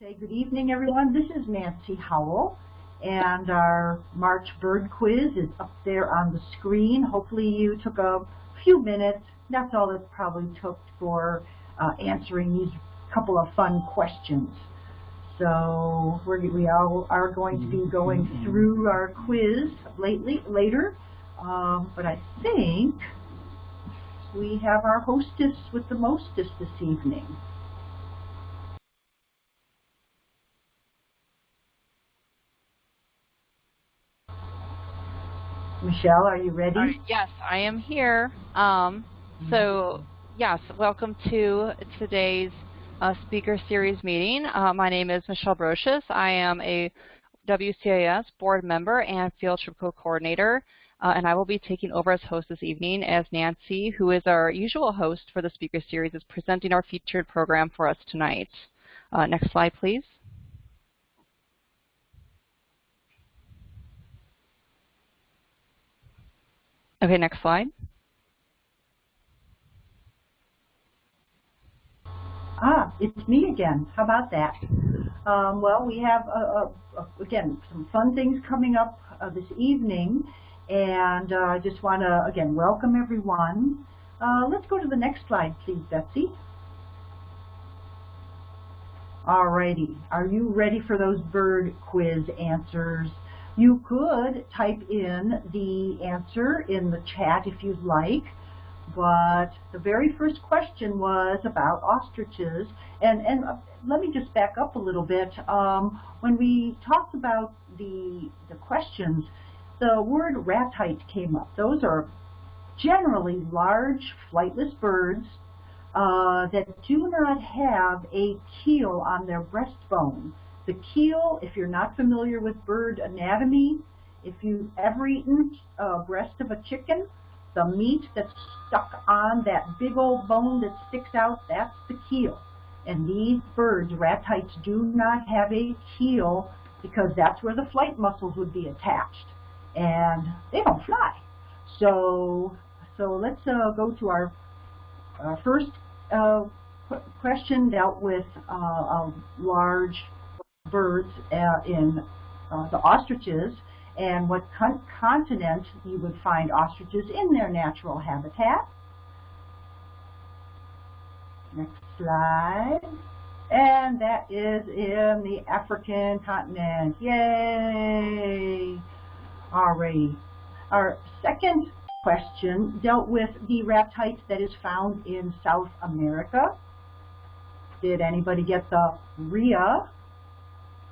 Say good evening, everyone. This is Nancy Howell, and our March bird quiz is up there on the screen. Hopefully you took a few minutes. That's all it probably took for uh, answering these couple of fun questions. So we're, we all are going to be going through our quiz lately, later, um, but I think we have our hostess with the mostest this evening. Michelle, are you ready? Yes, I am here. Um, so, yes, welcome to today's uh, speaker series meeting. Uh, my name is Michelle Brocious. I am a WCAS board member and field trip co-coordinator, uh, and I will be taking over as host this evening as Nancy, who is our usual host for the speaker series, is presenting our featured program for us tonight. Uh, next slide, please. Okay, next slide. Ah, it's me again. How about that? Um, well, we have, uh, uh, again, some fun things coming up uh, this evening, and uh, I just want to, again, welcome everyone. Uh, let's go to the next slide, please, Betsy. Alrighty, are you ready for those bird quiz answers? You could type in the answer in the chat if you'd like, but the very first question was about ostriches. And, and uh, let me just back up a little bit. Um, when we talked about the, the questions, the word ratite came up. Those are generally large flightless birds uh, that do not have a keel on their breastbone. The keel, if you're not familiar with bird anatomy, if you've ever eaten a breast of a chicken, the meat that's stuck on that big old bone that sticks out, that's the keel. And these birds, ratites, do not have a keel because that's where the flight muscles would be attached. And they don't fly. So, so let's uh, go to our uh, first uh, question dealt with uh, a large birds uh, in uh, the ostriches and what con continent you would find ostriches in their natural habitat. Next slide. And that is in the African continent. Yay! Alrighty. Our second question dealt with the ratite that is found in South America. Did anybody get the rhea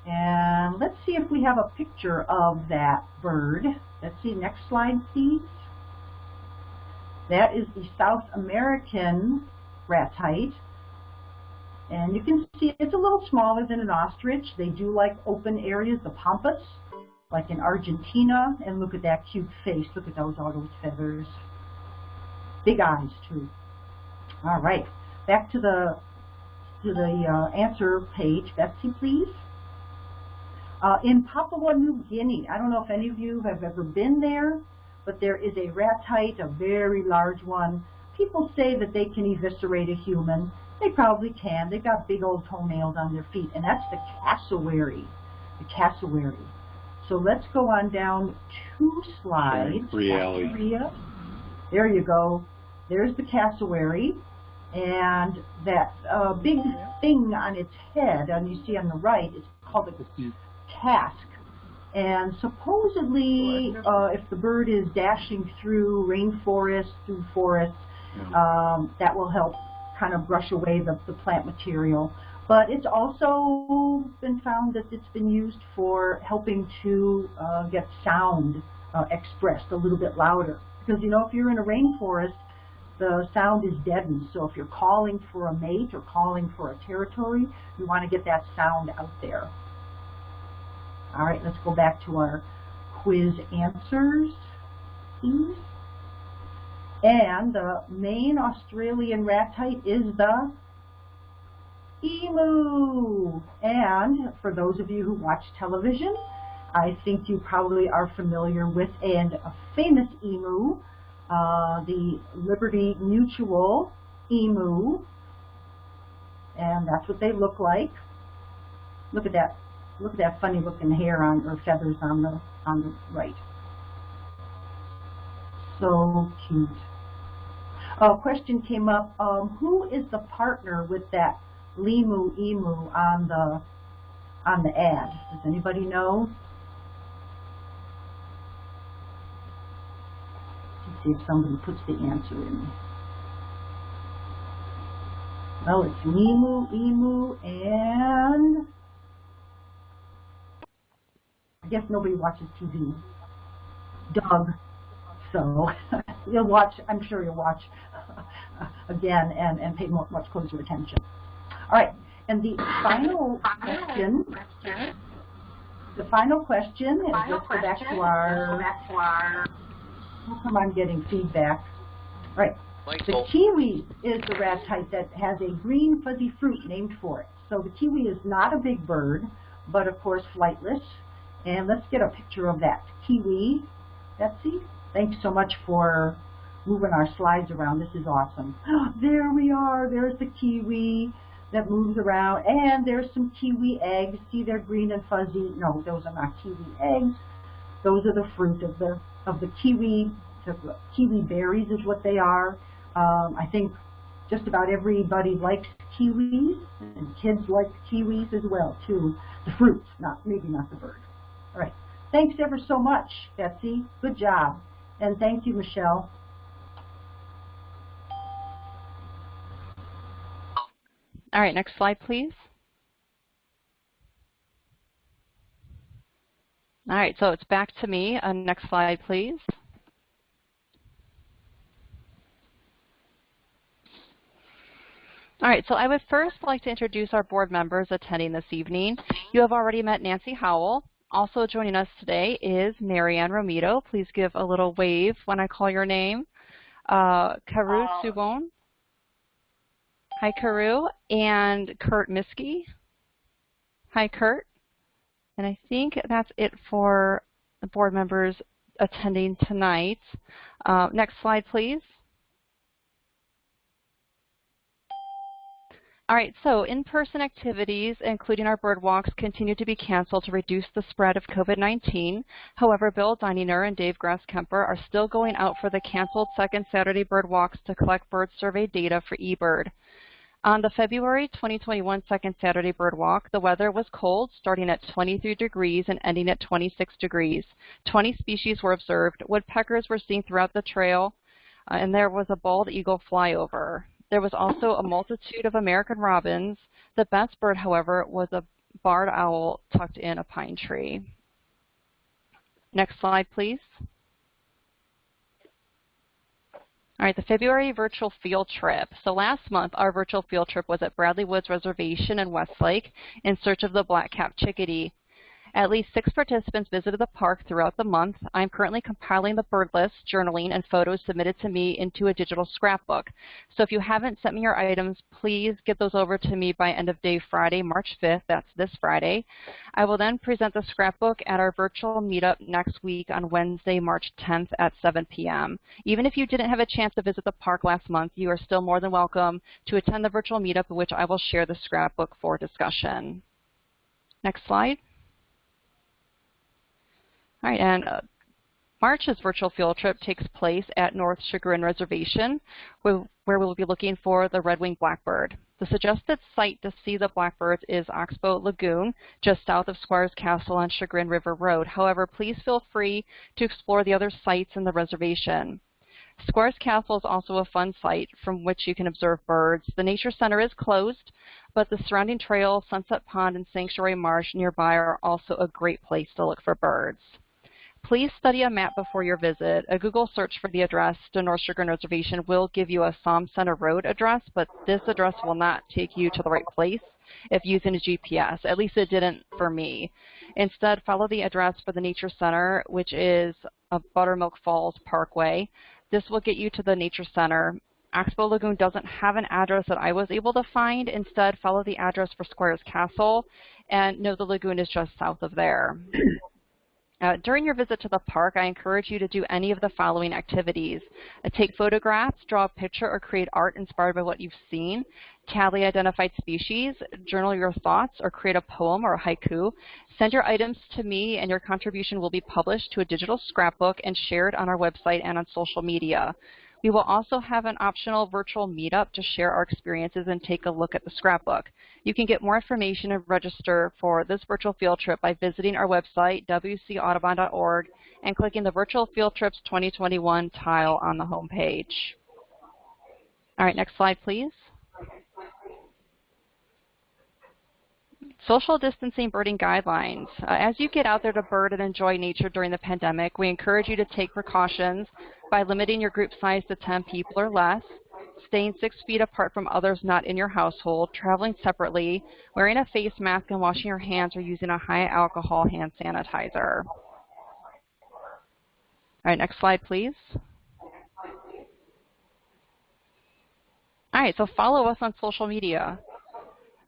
and let's see if we have a picture of that bird. Let's see, next slide, please. That is the South American ratite. And you can see it's a little smaller than an ostrich. They do like open areas, the pampas, like in Argentina. And look at that cute face. Look at those, all those feathers. Big eyes, too. All right, back to the, to the uh, answer page. Betsy, please. Uh, in Papua New Guinea, I don't know if any of you have ever been there, but there is a ratite, a very large one. People say that they can eviscerate a human. They probably can. They've got big old toenails on their feet, and that's the cassowary, the cassowary. So let's go on down two slides. Reality. There you go. There's the cassowary. And that uh, big thing on its head, and you see on the right, is called a casque. And supposedly, uh, if the bird is dashing through rainforest, through forests, um, that will help kind of brush away the, the plant material. But it's also been found that it's been used for helping to uh, get sound uh, expressed a little bit louder. Because, you know, if you're in a rainforest, the sound is deadened. So if you're calling for a mate or calling for a territory, you want to get that sound out there. All right, let's go back to our quiz answers, please. And the main Australian ratite is the emu. And for those of you who watch television, I think you probably are familiar with and a famous emu, uh, the Liberty Mutual emu. And that's what they look like. Look at that. Look at that funny looking hair on or feathers on the on the right. So cute. A question came up. Um, who is the partner with that Limu Emu on the on the ad? Does anybody know? Let's see if somebody puts the answer in. Well, it's Limu Emu and I guess nobody watches TV. Doug. So you'll watch, I'm sure you'll watch again and, and pay much closer attention. All right, and the final question, the final question, is let's go back to our, how come I'm getting feedback? All right, the kiwi is the ratite that has a green fuzzy fruit named for it. So the kiwi is not a big bird, but of course flightless. And let's get a picture of that kiwi. Betsy, thanks so much for moving our slides around. This is awesome. there we are. There's the kiwi that moves around. And there's some kiwi eggs. See, they're green and fuzzy. No, those are not kiwi eggs. Those are the fruit of the of the kiwi. The kiwi berries is what they are. Um, I think just about everybody likes kiwis, and kids like kiwis as well, too. The fruits, not maybe not the bird. All right. Thanks ever so much, Betsy. Good job. And thank you, Michelle. All right, next slide, please. All right, so it's back to me. Uh, next slide, please. All right, so I would first like to introduce our board members attending this evening. You have already met Nancy Howell. Also joining us today is Marianne Romito. Please give a little wave when I call your name. Uh, Kaoru uh, Tsubone. Hi, Karu. And Kurt Miskey. Hi, Kurt. And I think that's it for the board members attending tonight. Uh, next slide, please. All right, so in-person activities, including our bird walks, continue to be canceled to reduce the spread of COVID-19. However, Bill Dininger and Dave Grasskemper are still going out for the canceled second Saturday bird walks to collect bird survey data for eBird. On the February 2021 second Saturday bird walk, the weather was cold, starting at 23 degrees and ending at 26 degrees. 20 species were observed. Woodpeckers were seen throughout the trail, uh, and there was a bald eagle flyover. There was also a multitude of American robins. The best bird, however, was a barred owl tucked in a pine tree. Next slide, please. All right, the February virtual field trip. So last month, our virtual field trip was at Bradley Woods Reservation in Westlake in search of the black-capped chickadee. At least six participants visited the park throughout the month. I'm currently compiling the bird list, journaling, and photos submitted to me into a digital scrapbook. So if you haven't sent me your items, please get those over to me by end of day Friday, March 5th. That's this Friday. I will then present the scrapbook at our virtual meetup next week on Wednesday, March 10th at 7 p.m. Even if you didn't have a chance to visit the park last month, you are still more than welcome to attend the virtual meetup in which I will share the scrapbook for discussion. Next slide. All right, and uh, March's virtual field trip takes place at North Chagrin Reservation, where, we'll be looking for the red-winged blackbird. The suggested site to see the blackbirds is Oxbow Lagoon, just south of Squires Castle on Chagrin River Road. However, please feel free to explore the other sites in the reservation. Squires Castle is also a fun site from which you can observe birds. The Nature Center is closed, but the surrounding trail, Sunset Pond, and Sanctuary Marsh nearby are also a great place to look for birds. Please study a map before your visit. A Google search for the address to North Chagrin Reservation will give you a SOM Center Road address, but this address will not take you to the right place if using a GPS. At least it didn't for me. Instead, follow the address for the Nature Center, which is Buttermilk Falls Parkway. This will get you to the Nature Center. Oxbow Lagoon doesn't have an address that I was able to find. Instead, follow the address for Squires Castle, and know the lagoon is just south of there. Uh, during your visit to the park, I encourage you to do any of the following activities. Uh, take photographs, draw a picture, or create art inspired by what you've seen. Tally identified species, journal your thoughts, or create a poem or a haiku. Send your items to me, and your contribution will be published to a digital scrapbook and shared on our website and on social media. We will also have an optional virtual meetup to share our experiences and take a look at the scrapbook. You can get more information and register for this virtual field trip by visiting our website, wcaudubon.org, and clicking the Virtual Field Trips 2021 tile on the home page. All right, next slide, please. Social distancing birding guidelines. Uh, as you get out there to bird and enjoy nature during the pandemic, we encourage you to take precautions by limiting your group size to 10 people or less, staying six feet apart from others not in your household, traveling separately, wearing a face mask and washing your hands or using a high alcohol hand sanitizer. All right, next slide, please. All right, so follow us on social media.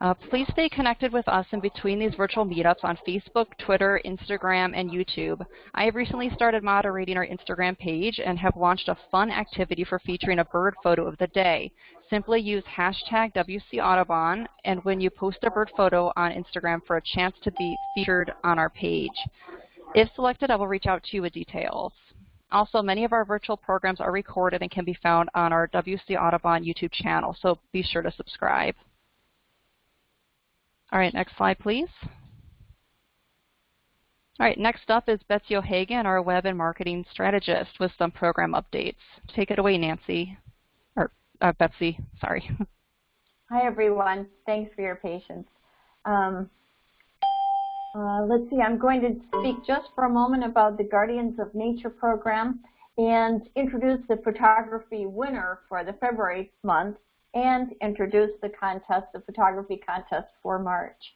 Uh, please stay connected with us in between these virtual meetups on Facebook, Twitter, Instagram, and YouTube. I have recently started moderating our Instagram page and have launched a fun activity for featuring a bird photo of the day. Simply use hashtag WCAudubon, and when you post a bird photo on Instagram for a chance to be featured on our page. If selected, I will reach out to you with details. Also, many of our virtual programs are recorded and can be found on our WC Audubon YouTube channel, so be sure to subscribe. All right, next slide, please. All right, next up is Betsy O'Hagan, our web and marketing strategist with some program updates. Take it away, Nancy, or uh, Betsy, sorry. Hi, everyone. Thanks for your patience. Um, uh, let's see, I'm going to speak just for a moment about the Guardians of Nature program and introduce the photography winner for the February month, and introduce the contest, the photography contest for March.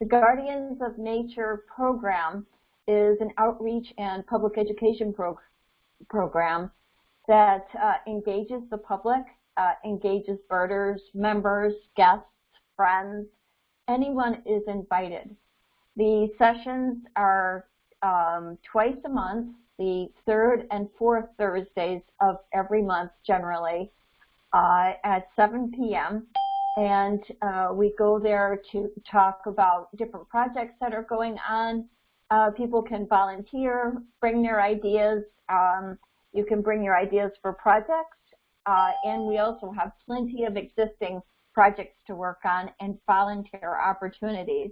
The Guardians of Nature program is an outreach and public education pro program that uh, engages the public, uh, engages birders, members, guests, friends. Anyone is invited. The sessions are um, twice a month the third and fourth Thursdays of every month generally uh, at 7 p.m. And uh, we go there to talk about different projects that are going on. Uh, people can volunteer, bring their ideas. Um, you can bring your ideas for projects. Uh, and we also have plenty of existing projects to work on and volunteer opportunities,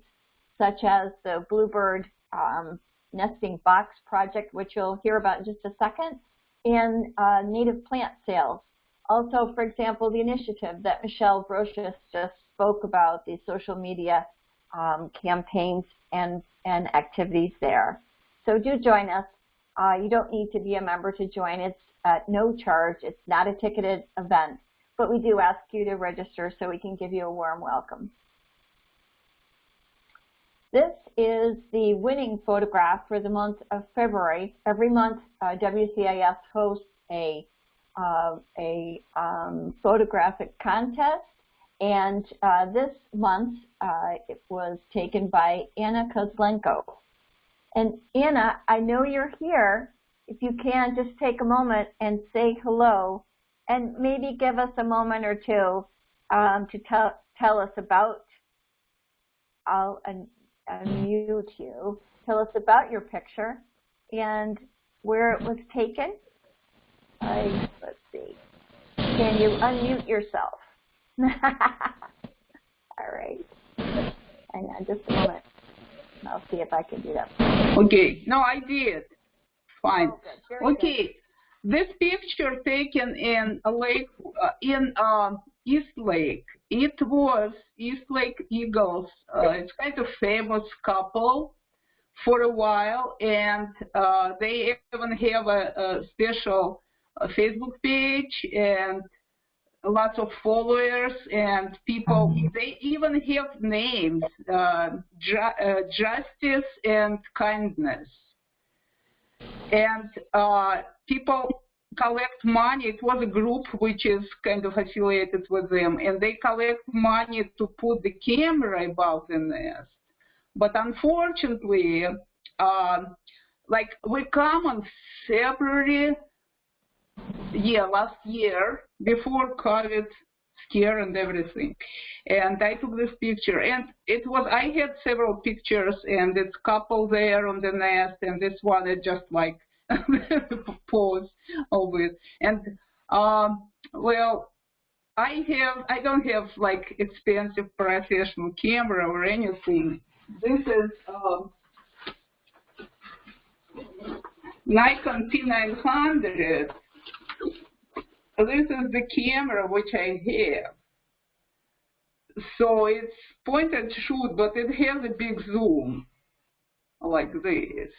such as the Bluebird um, nesting box project, which you'll hear about in just a second, and uh, native plant sales. Also, for example, the initiative that Michelle Brocious just spoke about, the social media um, campaigns and, and activities there. So do join us. Uh, you don't need to be a member to join. It's at no charge. It's not a ticketed event, but we do ask you to register so we can give you a warm welcome. This is the winning photograph for the month of February. Every month, uh, WCAS hosts a, uh, a um, photographic contest, and uh, this month uh, it was taken by Anna Kozlenko. And Anna, I know you're here. If you can, just take a moment and say hello, and maybe give us a moment or two um, to tell, tell us about I'll, unmute you. Tell us about your picture and where it was taken. I, let's see. Can you unmute yourself? All right. Hang on just a moment. I'll see if I can do that. Okay. No, I did. Fine. Oh, okay. Good. This picture taken in a lake uh, in uh, East Lake. It was East Lake Eagles. Uh, it's kind of famous couple for a while, and uh, they even have a, a special uh, Facebook page and lots of followers and people. Mm-hmm. They even have names: uh, ju uh, Justice and Kindness. And uh, people collect money. It was a group which is kind of affiliated with them, and they collect money to put the camera above the nest but unfortunately, uh, like we come on February, yeah, last year before COVID scare and everything. And I took this picture, and it was I had several pictures, and it's couple there on the nest, and this one is just like of it. And um, well, I have I don't have like expensive professional camera or anything. This is um, Nikon P900. This is the camera which I have. So it's point and shoot, but it has a big zoom, like this.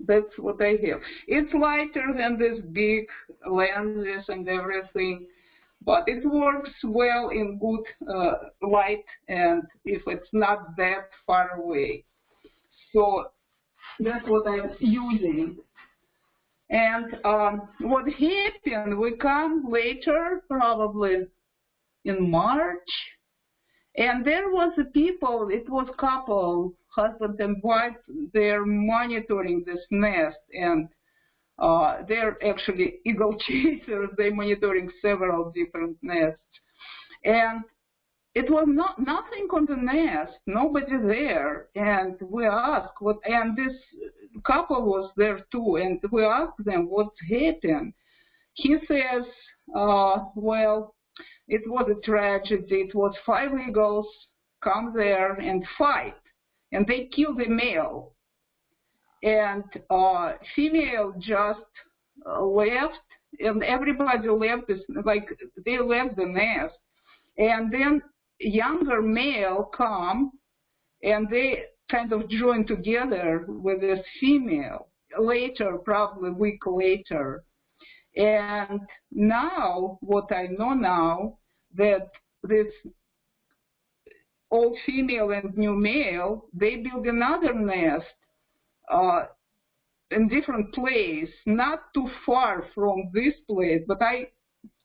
That's what I have. It's lighter than this big lenses and everything, but it works well in good uh, light and if it's not that far away. So that's what I'm using. And um, what happened, we come later, probably in March, and there was a people, it was couple, husband and wife, they're monitoring this nest, and uh, they're actually eagle chasers, they're monitoring several different nests. And it was not nothing on the nest, nobody there, and we asked what, and this couple was there too, and we asked them what's happened. He says, uh, well, it was a tragedy. It was five eagles come there and fight, and they kill the male, and uh, female just uh, left, and everybody left. This, like they left the nest, and then younger male come and they kind of join together with this female later, probably a week later. And now, what I know now, that this old female and new male, they build another nest uh, in different place, not too far from this place, but I,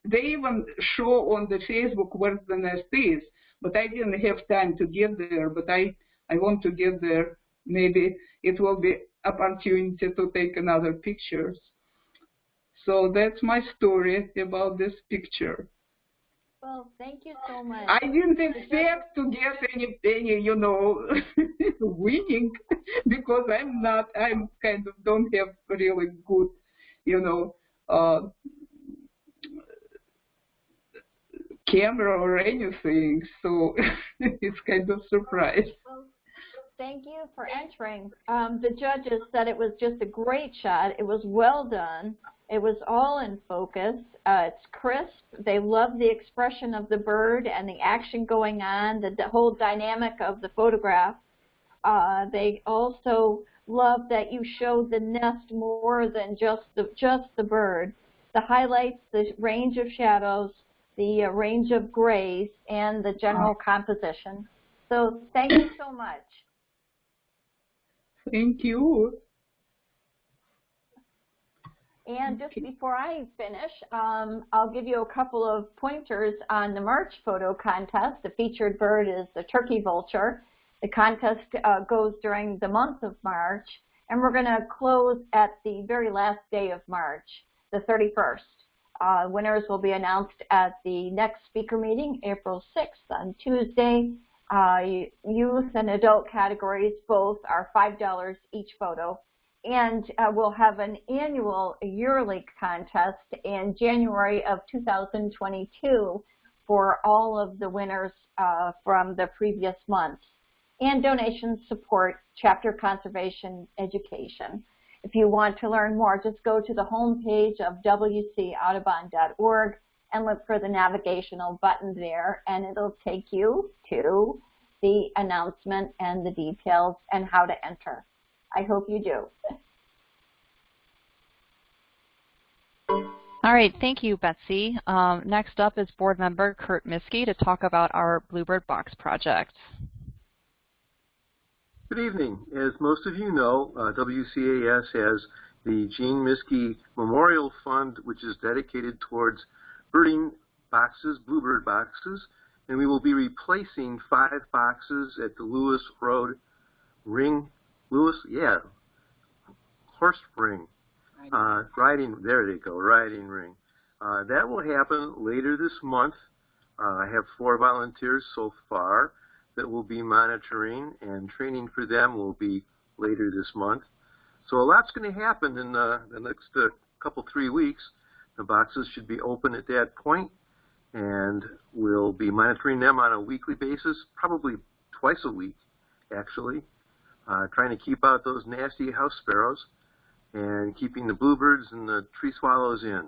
they even show on the Facebook where the nest is but I didn't have time to get there, but I, I want to get there. Maybe it will be opportunity to take another pictures. So that's my story about this picture. Well, thank you so much. I didn't expect to get any, any, you know, winning because I'm not, I'm kind of don't have really good, you know, uh, camera or anything, so it's kind of surprise. Well, thank you for entering. Um, the judges said it was just a great shot. It was well done. It was all in focus. Uh, it's crisp. They love the expression of the bird and the action going on, the, the whole dynamic of the photograph. Uh, they also love that you show the nest more than just the just the bird. The highlights, the range of shadows, the uh, range of grays, and the general composition. So thank you so much. Thank you. And just before I finish, um, I'll give you a couple of pointers on the March photo contest. The featured bird is the turkey vulture. The contest uh, goes during the month of March, and we're going to close at the very last day of March, the 31st. Uh, winners will be announced at the next speaker meeting, April 6th on Tuesday. Uh, youth and adult categories both are $5 each photo. And uh, we'll have an annual yearly contest in January of 2022 for all of the winners uh, from the previous months. And donations support chapter conservation education. If you want to learn more, just go to the home page of wcaudubon.org and look for the navigational button there, and it'll take you to the announcement and the details and how to enter. I hope you do. All right, thank you, Betsy. Um, next up is board member Kurt Miskey to talk about our Bluebird Box project. Good evening. As most of you know, uh, WCAS has the Gene Miskey Memorial Fund, which is dedicated towards birding boxes, bluebird boxes, and we will be replacing five boxes at the Lewis Road Ring, Lewis, yeah, Horse Ring, uh, riding, there they go, riding ring. Uh, that will happen later this month. Uh, I have four volunteers so far that will be monitoring, and training for them will be later this month. So a lot's going to happen in the, the next uh, couple, three weeks. The boxes should be open at that point, and we'll be monitoring them on a weekly basis, probably twice a week, actually, uh, trying to keep out those nasty house sparrows and keeping the bluebirds and the tree swallows in.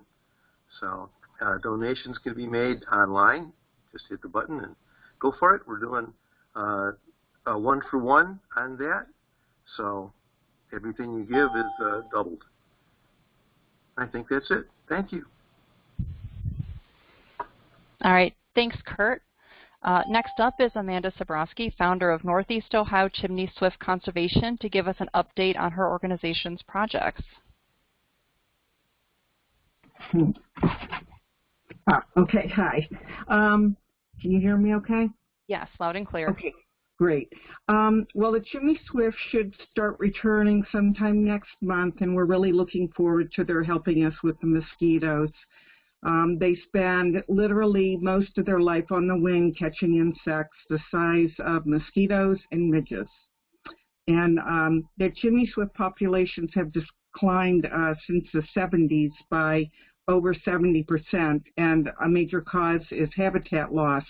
So uh, donations can be made online. Just hit the button and go for it. We're doing uh, a one for one on that. So everything you give is uh, doubled. I think that's it. Thank you. All right. Thanks, Kurt. Uh, next up is Amanda Sabrowski, founder of Northeast Ohio Chimney Swift Conservation, to give us an update on her organization's projects. Ah, okay, hi. Um, can you hear me okay? Yes, loud and clear. Okay, great. Um, well, the chimney swift should start returning sometime next month, and we're really looking forward to their helping us with the mosquitoes. Um, they spend literally most of their life on the wing catching insects the size of mosquitoes and midges. And um, their chimney swift populations have declined uh, since the 70s by over 70%, and a major cause is habitat loss,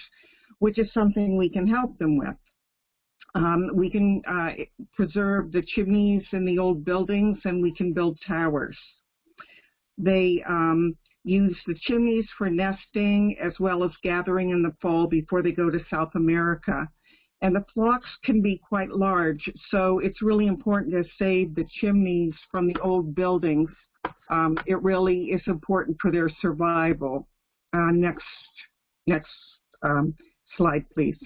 which is something we can help them with. Um, we can uh, preserve the chimneys in the old buildings, and we can build towers. They um, use the chimneys for nesting as well as gathering in the fall before they go to South America. And the flocks can be quite large, so it's really important to save the chimneys from the old buildings. Um, it really is important for their survival. Uh, next, next um, slide, please.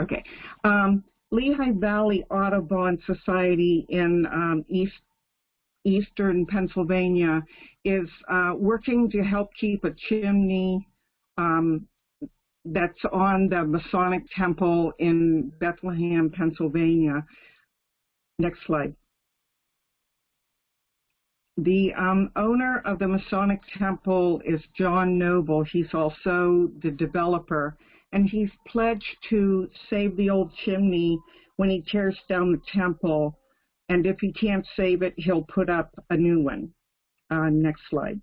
Okay. Um, Lehigh Valley Audubon Society in um, East eastern Pennsylvania is uh, working to help keep a chimney um, that's on the Masonic Temple in Bethlehem, Pennsylvania. Next slide. The um, owner of the Masonic Temple is John Noble. He's also the developer, and he's pledged to save the old chimney when he tears down the temple and if he can't save it, he'll put up a new one. Uh, next slide.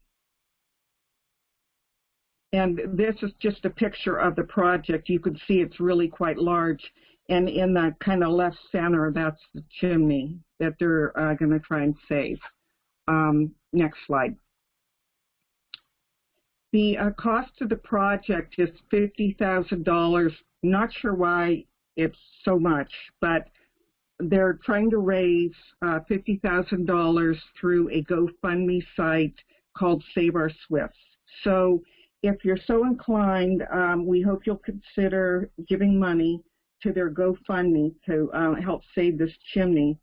And this is just a picture of the project. You can see it's really quite large. And in the kind of left center, that's the chimney that they're uh, going to try and save. Um, next slide. The uh, cost of the project is $50,000. Not sure why it's so much, but they're trying to raise uh, $50,000 through a GoFundMe site called Save Our Swifts. So if you're so inclined, um, we hope you'll consider giving money to their GoFundMe to uh, help save this chimney.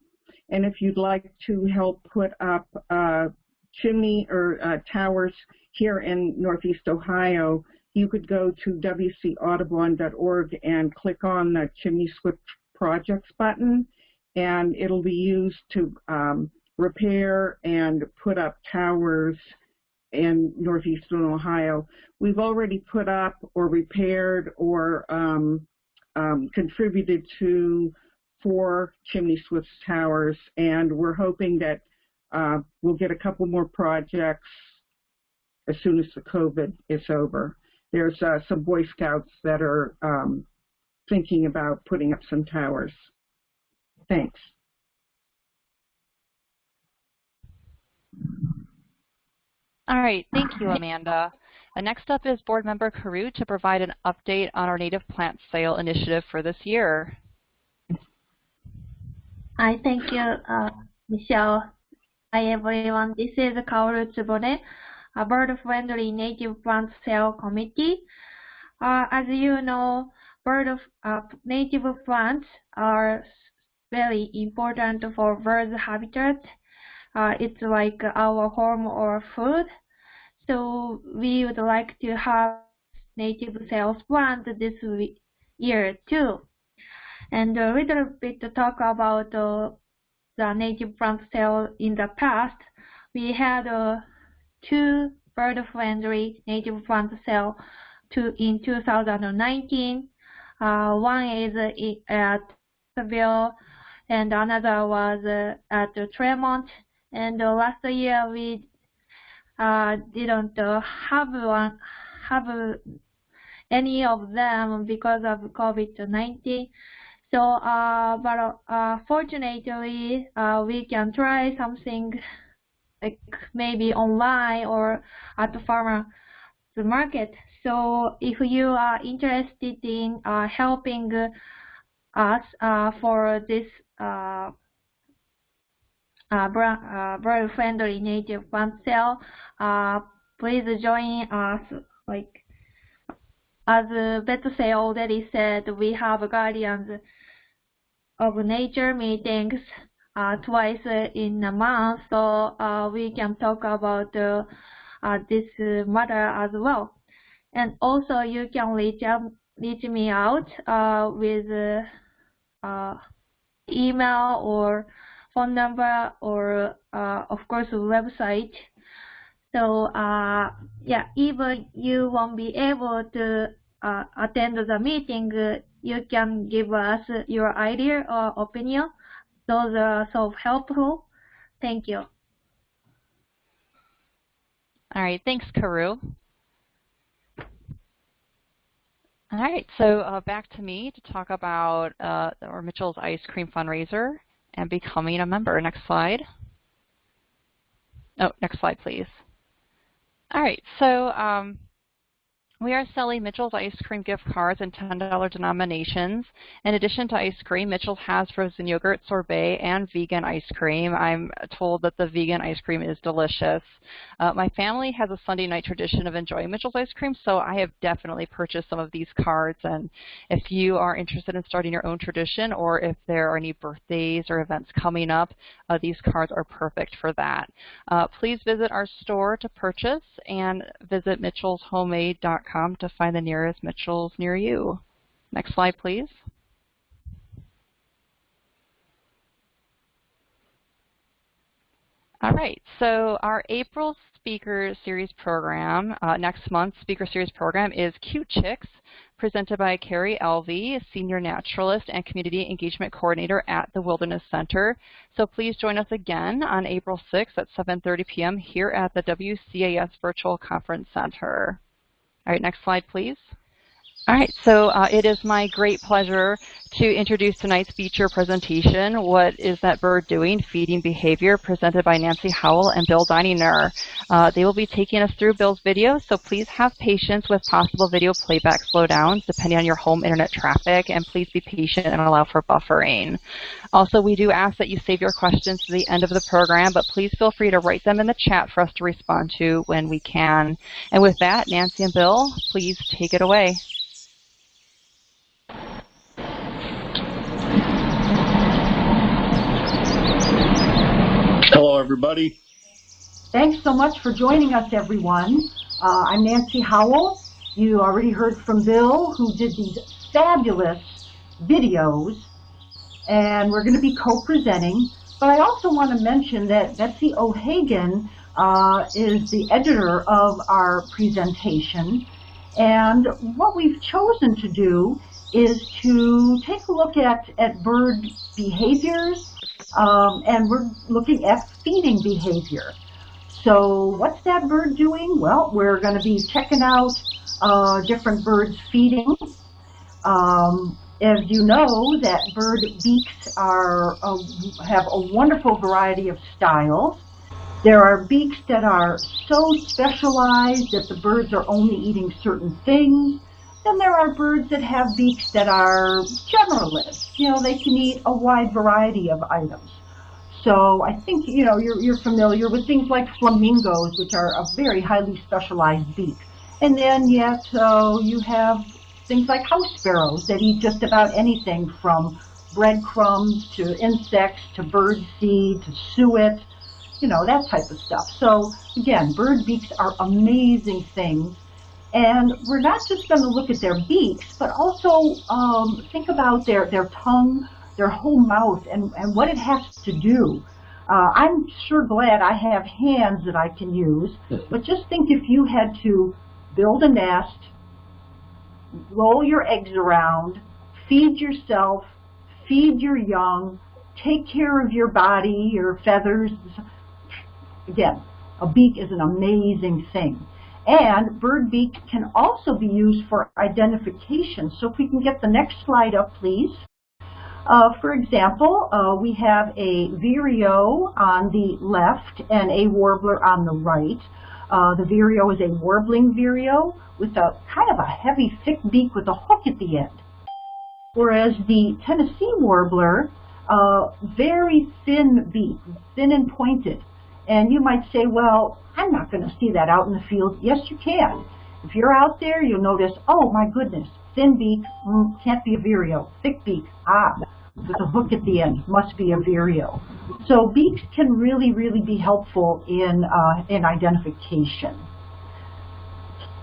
And if you'd like to help put up uh, chimney or uh, towers here in Northeast Ohio, you could go to wcaudubon.org and click on the Chimney Swift Projects button and it'll be used to um, repair and put up towers in northeastern Ohio. We've already put up or repaired or um, um, contributed to four chimney swift towers, and we're hoping that uh, we'll get a couple more projects as soon as the COVID is over. There's uh, some Boy Scouts that are um, thinking about putting up some towers. Thanks. All right, thank you, Amanda. Uh, next up is Board Member Kaoru to provide an update on our native plant sale initiative for this year. Hi, thank you, uh, Michelle. Hi, everyone. This is Kaoru Tsubone, a bird-friendly native plant sale committee. Uh, as you know, bird of, uh, native plants are very important for birds' habitat. Uh, it's like our home or food. So we would like to have native sales plant this year too. And a little bit to talk about uh, the native plant sale in the past. We had uh, two bird-friendly native plant sale to, in 2019. Uh, one is at Seville and another was uh, at Tremont. And uh, last year we uh, didn't uh, have one, have any of them because of COVID-19. So, uh, but uh, fortunately, uh, we can try something like maybe online or at the farmer the market. So, if you are interested in uh, helping us uh, for this uh, uh, bird-friendly native plant sale, uh please join us. Like as Betsy already said, we have guardians of nature meetings uh, twice in a month, so uh, we can talk about uh, this matter as well. And also, you can reach out, reach me out with email or phone number or of course website. So uh, yeah, even you won't be able to uh, attend the meeting, you can give us your idea or opinion. Those are so helpful. Thank you. All right, thanks, Kaoru. All right, so uh, back to me to talk about uh, our Mitchell's Ice Cream fundraiser and becoming a member. Next slide. Oh, next slide, please. All right, so um, we are selling Mitchell's ice cream gift cards in $10 denominations. In addition to ice cream, Mitchell has frozen yogurt, sorbet, and vegan ice cream. I'm told that the vegan ice cream is delicious. Uh, my family has a Sunday night tradition of enjoying Mitchell's ice cream, so I have definitely purchased some of these cards. And if you are interested in starting your own tradition or if there are any birthdays or events coming up, uh, these cards are perfect for that. Uh, please visit our store to purchase and visit mitchellshomemade.com to find the nearest Mitchells near you. Next slide, please. All right, so our April Speaker Series program, uh, next month's Speaker Series program is Cute Chicks, presented by Carrie Elvey, Senior Naturalist and Community Engagement Coordinator at the Wilderness Center. So please join us again on April 6th at 7.30 p.m. here at the WCAS Virtual Conference Center. All right, next slide, please. All right, so uh, it is my great pleasure to introduce tonight's feature presentation, What is That Bird Doing? Feeding Behavior, presented by Nancy Howell and Bill Dininger. Uh, they will be taking us through Bill's video, so please have patience with possible video playback slowdowns depending on your home internet traffic, and please be patient and allow for buffering. Also, we do ask that you save your questions to the end of the program, but please feel free to write them in the chat for us to respond to when we can. And with that, Nancy and Bill, please take it away. Hello, everybody. Thanks so much for joining us, everyone. Uh, I'm Nancy Howell. You already heard from Bill, who did these fabulous videos, and we're going to be co-presenting. But I also want to mention that Betsy O'Hagan uh, is the editor of our presentation, and what we've chosen to do is to take a look at, at bird behaviors um, and we're looking at feeding behavior. So what's that bird doing? Well, we're going to be checking out uh, different birds feeding. Um, as you know, that bird beaks are have a wonderful variety of styles. There are beaks that are so specialized that the birds are only eating certain things. Then there are birds that have beaks that are generalists. You know, they can eat a wide variety of items. So I think, you know, you're, you're familiar with things like flamingos, which are a very highly specialized beak. And then yet uh, you have things like house sparrows that eat just about anything from breadcrumbs to insects to bird seed to suet you know, that type of stuff. So again, bird beaks are amazing things. And we're not just going to look at their beaks, but also um, think about their, their tongue, their whole mouth, and, and what it has to do. Uh, I'm sure glad I have hands that I can use, but just think if you had to build a nest, roll your eggs around, feed yourself, feed your young, take care of your body, your feathers. Again, a beak is an amazing thing. And bird beak can also be used for identification. So if we can get the next slide up, please. Uh, for example, uh, we have a vireo on the left and a warbler on the right. Uh, the vireo is a warbling vireo with a kind of a heavy, thick beak with a hook at the end. Whereas the Tennessee warbler, uh, very thin beak, thin and pointed. And you might say, well, I'm not going to see that out in the field. Yes, you can. If you're out there, you'll notice, oh my goodness, thin beak, mm, can't be a vireo. Thick beak, ah, with a hook at the end, must be a vireo. So beaks can really, really be helpful in, uh, in identification.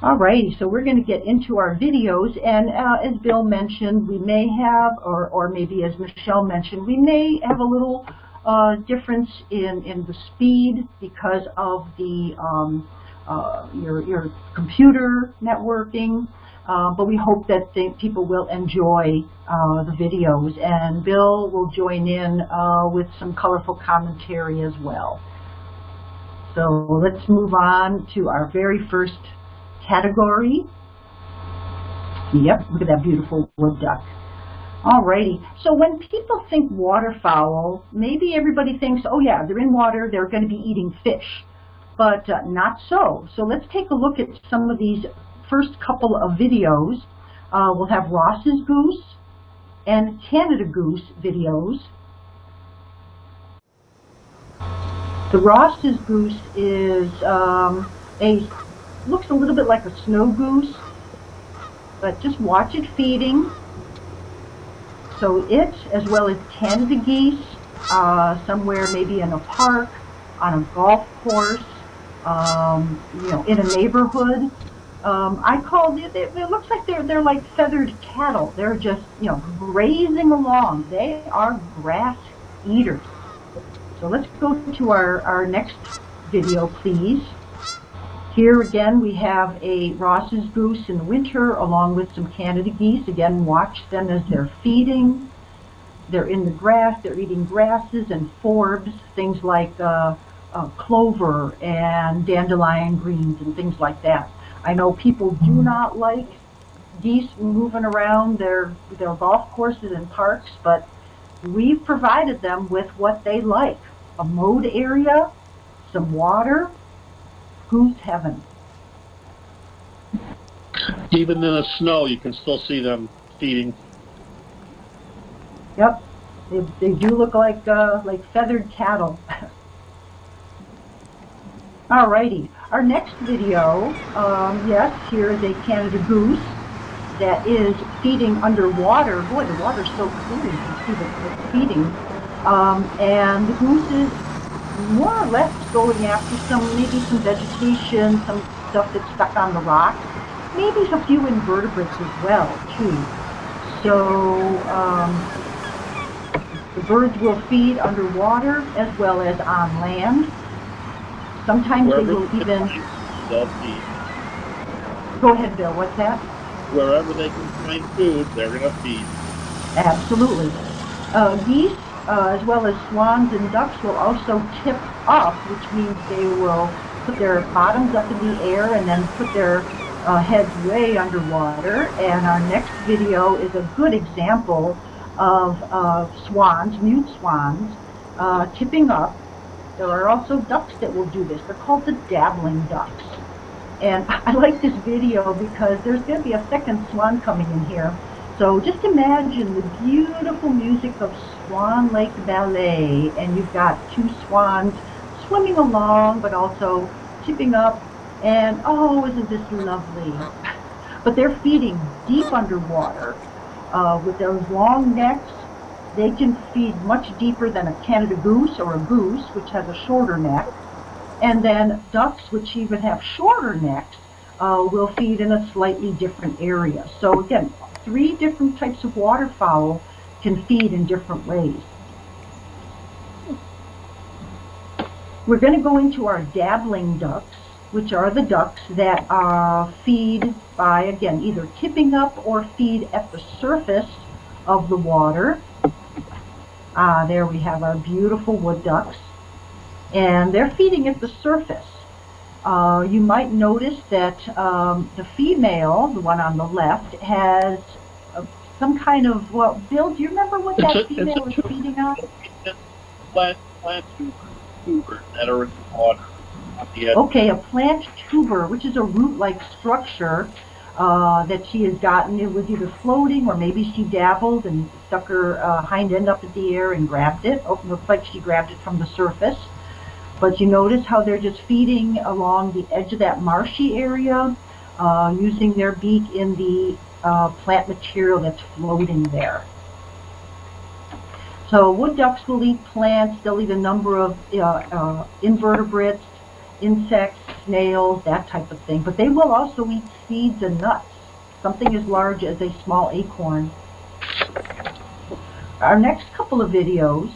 Alrighty, so we're going to get into our videos, and uh, as Bill mentioned, we may have, or, or maybe as Michelle mentioned, we may have a little uh, difference in, in the speed because of the um, uh, your, your computer networking, uh, but we hope that people will enjoy uh, the videos, and Bill will join in uh, with some colorful commentary as well. So let's move on to our very first category. Yep, look at that beautiful wood duck. Alrighty, so when people think waterfowl, maybe everybody thinks, oh yeah, they're in water, they're going to be eating fish. But uh, not so. So let's take a look at some of these first couple of videos. Uh, we'll have Ross's goose and Canada goose videos. The Ross's goose is um, a looks a little bit like a snow goose, but just watch it feeding. So it, as well as Canada geese, uh, somewhere maybe in a park, on a golf course, um, you know, in a neighborhood. Um, I call it, it, it looks like they're, they're like feathered cattle. They're just, you know, grazing along. They are grass eaters. So let's go to our, our next video, please. Here again we have a Ross's goose in the winter along with some Canada geese. Again, watch them as they're feeding. They're in the grass, they're eating grasses and forbs, things like uh, uh, clover and dandelion greens and things like that. I know people do not like geese moving around their, their golf courses and parks, but we've provided them with what they like. A mowed area, some water, Goose heaven. Even in the snow, you can still see them feeding. Yep, they, they do look like uh, like feathered cattle. Alrighty, our next video, um, yes, here is a Canada goose that is feeding underwater. Boy, the water's so clear, you can see that it's feeding. Um, and the goose is more or less going after some, maybe some vegetation, some stuff that's stuck on the rock, maybe a few invertebrates as well, too. So um, the birds will feed underwater as well as on land. Sometimes Wherever they will even... They'll feed. Go ahead, Bill. What's that? Wherever they can find food, they're going to feed. Absolutely. Uh, geese uh, as well as swans and ducks will also tip up, which means they will put their bottoms up in the air and then put their uh, heads way underwater. And our next video is a good example of uh, swans, mute swans, uh, tipping up. There are also ducks that will do this. They're called the dabbling ducks. And I like this video because there's going to be a second swan coming in here. So just imagine the beautiful music of Swan Lake Ballet, and you've got two swans swimming along, but also tipping up, and oh, isn't this lovely? But they're feeding deep underwater uh, with those long necks. They can feed much deeper than a Canada goose or a goose, which has a shorter neck. And then ducks, which even have shorter necks, uh, will feed in a slightly different area. So again, three different types of waterfowl can feed in different ways. We're going to go into our dabbling ducks, which are the ducks that uh, feed by, again, either tipping up or feed at the surface of the water. Uh, there we have our beautiful wood ducks. And they're feeding at the surface. Uh, you might notice that um, the female, the one on the left, has some kind of, well, Bill, do you remember what that It's female is feeding on? Plant, plant tubers that are in the water the. Okay, a plant tuber, which is a root-like structure uh, that she has gotten. It was either floating or maybe she dabbled and stuck her uh, hind end up in the air and grabbed it. Oh, looks like she grabbed it from the surface. But you notice how they're just feeding along the edge of that marshy area, uh, using their beak in the uh, plant material that's floating there. So wood ducks will eat plants. They'll eat a number of uh, uh, invertebrates, insects, snails, that type of thing. But they will also eat seeds and nuts, something as large as a small acorn. Our next couple of videos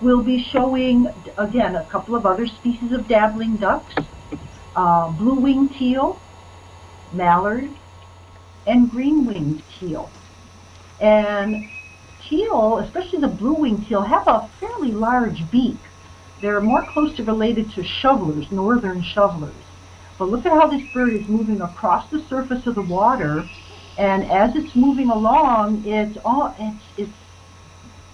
will be showing, again, a couple of other species of dabbling ducks, uh, blue-winged teal, mallard, and green-winged teal. And teal, especially the blue-winged teal, have a fairly large beak. They're more closely related to shovelers, northern shovelers. But look at how this bird is moving across the surface of the water, and as it's moving along, it's all it's, it's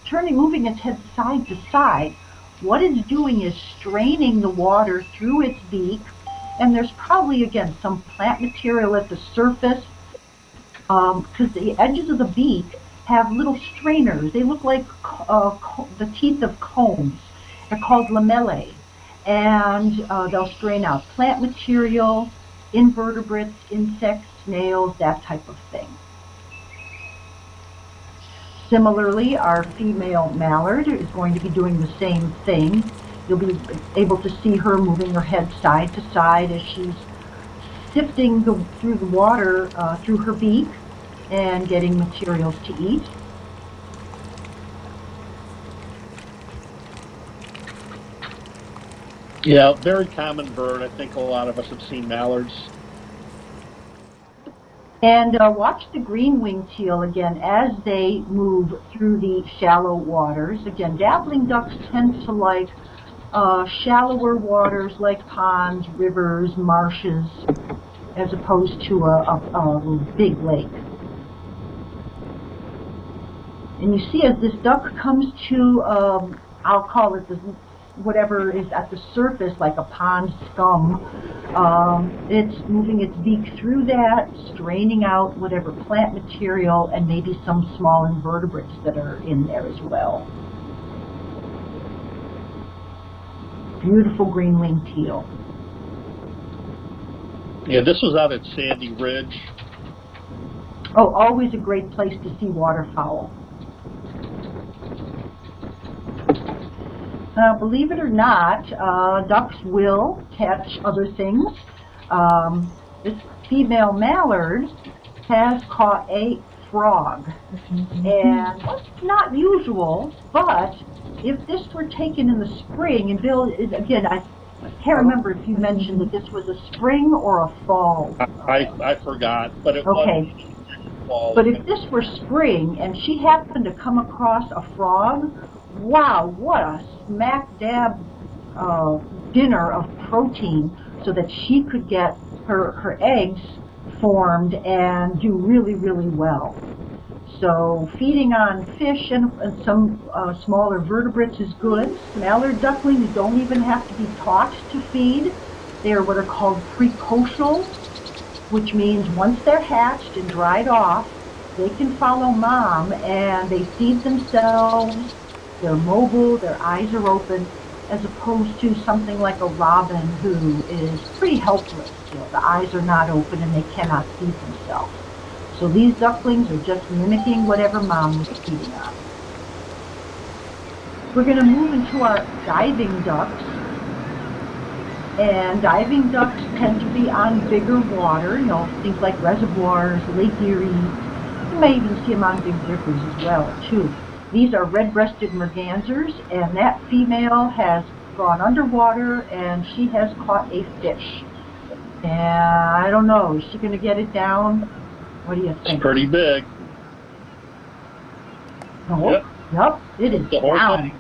turning, moving its head side to side. What it's doing is straining the water through its beak, and there's probably again some plant material at the surface because um, the edges of the beak have little strainers. They look like uh, the teeth of combs. They're called lamellae. And uh, they'll strain out plant material, invertebrates, insects, snails, that type of thing. Similarly, our female mallard is going to be doing the same thing. You'll be able to see her moving her head side to side as she's sifting the, through the water uh, through her beak and getting materials to eat. Yeah, very common bird. I think a lot of us have seen mallards. And uh, watch the green-winged teal again as they move through the shallow waters. Again, dabbling ducks tend to like uh, shallower waters like ponds, rivers, marshes, as opposed to a, a, a big lake. And you see as this duck comes to, um, I'll call it the whatever is at the surface, like a pond scum, um, it's moving its beak through that, straining out whatever plant material and maybe some small invertebrates that are in there as well. Beautiful green-winged teal. Yeah, this was out at Sandy Ridge. Oh, always a great place to see waterfowl. Uh, believe it or not, uh, ducks will catch other things. Um, this female mallard has caught a frog. And that's not usual, but if this were taken in the spring, and Bill, again, I can't remember if you mentioned that this was a spring or a fall. I, I forgot, but it Okay. was fall. But if this were spring and she happened to come across a frog, wow, what a smack dab uh, dinner of protein so that she could get her, her eggs formed and do really, really well. So feeding on fish and, and some uh, smaller vertebrates is good. Mallard ducklings don't even have to be taught to feed. They are what are called precocial, which means once they're hatched and dried off, they can follow mom and they feed themselves. They're mobile, their eyes are open, as opposed to something like a robin who is pretty helpless. You know, the eyes are not open and they cannot feed themselves. So these ducklings are just mimicking whatever mom was feeding on. We're going to move into our diving ducks. And diving ducks tend to be on bigger water, you know, things like reservoirs, Lake Erie. You may even see them on big rivers as well, too. These are red-breasted mergansers, and that female has gone underwater and she has caught a fish. And I don't know, is she going to get it down? What do you think? It's pretty big. No. Yep. Yep, it is down.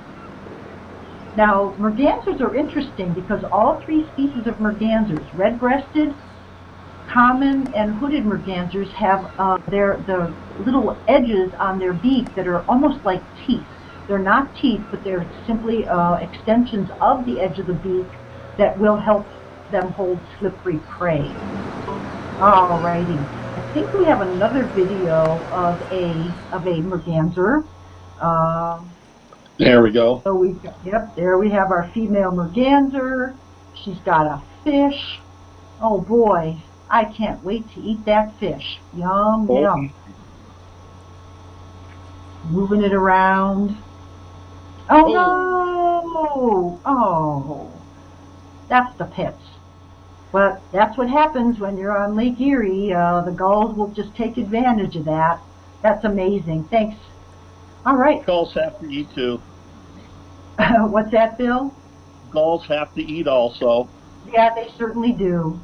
Now, mergansers are interesting because all three species of mergansers, red-breasted, common, and hooded mergansers, have uh, their the little edges on their beak that are almost like teeth. They're not teeth, but they're simply uh, extensions of the edge of the beak that will help them hold slippery prey. Alrighty, I think we have another video of a of a merganser. Uh, There we go. so we, yep, there we have our female merganser. She's got a fish. Oh boy, I can't wait to eat that fish. Yum, Oh. yum. Moving it around. Oh, no! Oh, that's the pits. But that's what happens when you're on Lake Erie. Uh, the gulls will just take advantage of that. That's amazing. Thanks. All right. Gulls have to eat too. What's that, Bill? Gulls have to eat also. Yeah, they certainly do.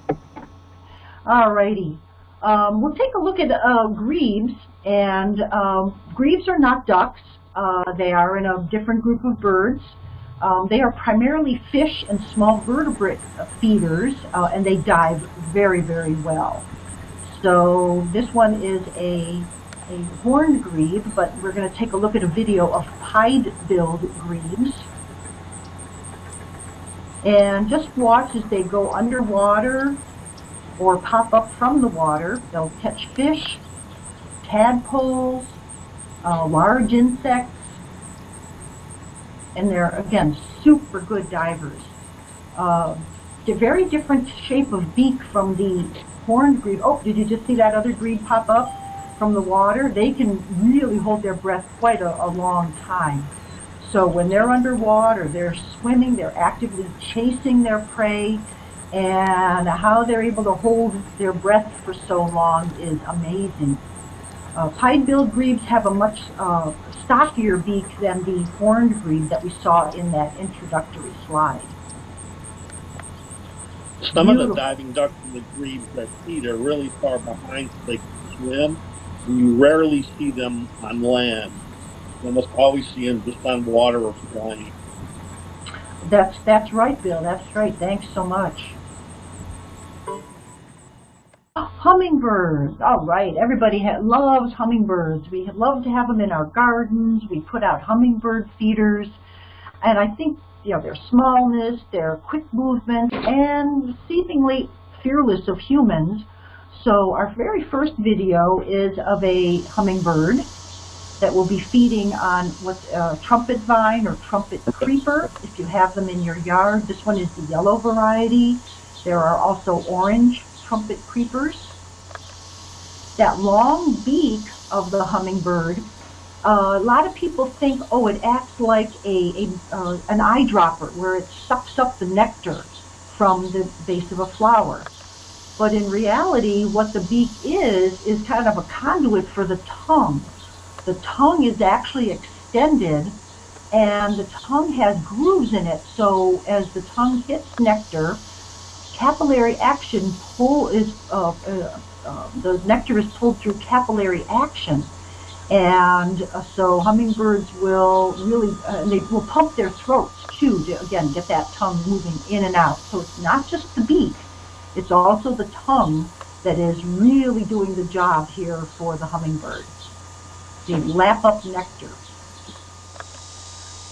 Alrighty. Um, we'll take a look at uh, grebes, and um, grebes are not ducks. Uh, they are in a different group of birds. Um, they are primarily fish and small vertebrate feeders, uh, and they dive very, very well. So this one is a, a horned grebe, but we're going to take a look at a video of pied-billed grebes. And just watch as they go underwater or pop up from the water. They'll catch fish, tadpoles, uh, large insects, and they're, again, super good divers. Uh, they're very different shape of beak from the horned grebe. Oh, did you just see that other grebe pop up from the water? They can really hold their breath quite a, a long time. So when they're underwater, they're swimming, they're actively chasing their prey, and how they're able to hold their breath for so long is amazing. Uh, pied-billed grebes have a much uh, stockier beak than the horned grebe that we saw in that introductory slide. Some of the diving ducks and the grebes that feed are really far behind so they can swim. You rarely see them on land. You almost always see them just on water or flying. That's that's right, Bill. That's right. Thanks so much. Hummingbirds. All right. Everybody loves hummingbirds. We love to have them in our gardens. We put out hummingbird feeders, and I think you know their smallness, their quick movement, and seemingly fearless of humans. So our very first video is of a hummingbird that will be feeding on what's a uh, trumpet vine or trumpet creeper if you have them in your yard. This one is the yellow variety. There are also orange trumpet creepers. That long beak of the hummingbird, uh, a lot of people think, oh, it acts like a, a uh, an eyedropper where it sucks up the nectar from the base of a flower. But in reality, what the beak is, is kind of a conduit for the tongue. The tongue is actually extended and the tongue has grooves in it. So as the tongue hits nectar, capillary action pull is, uh, uh, uh, the nectar is pulled through capillary action. And uh, so hummingbirds will really, uh, they will pump their throats too to, again, get that tongue moving in and out. So it's not just the beak, it's also the tongue that is really doing the job here for the hummingbird. They lap up nectar.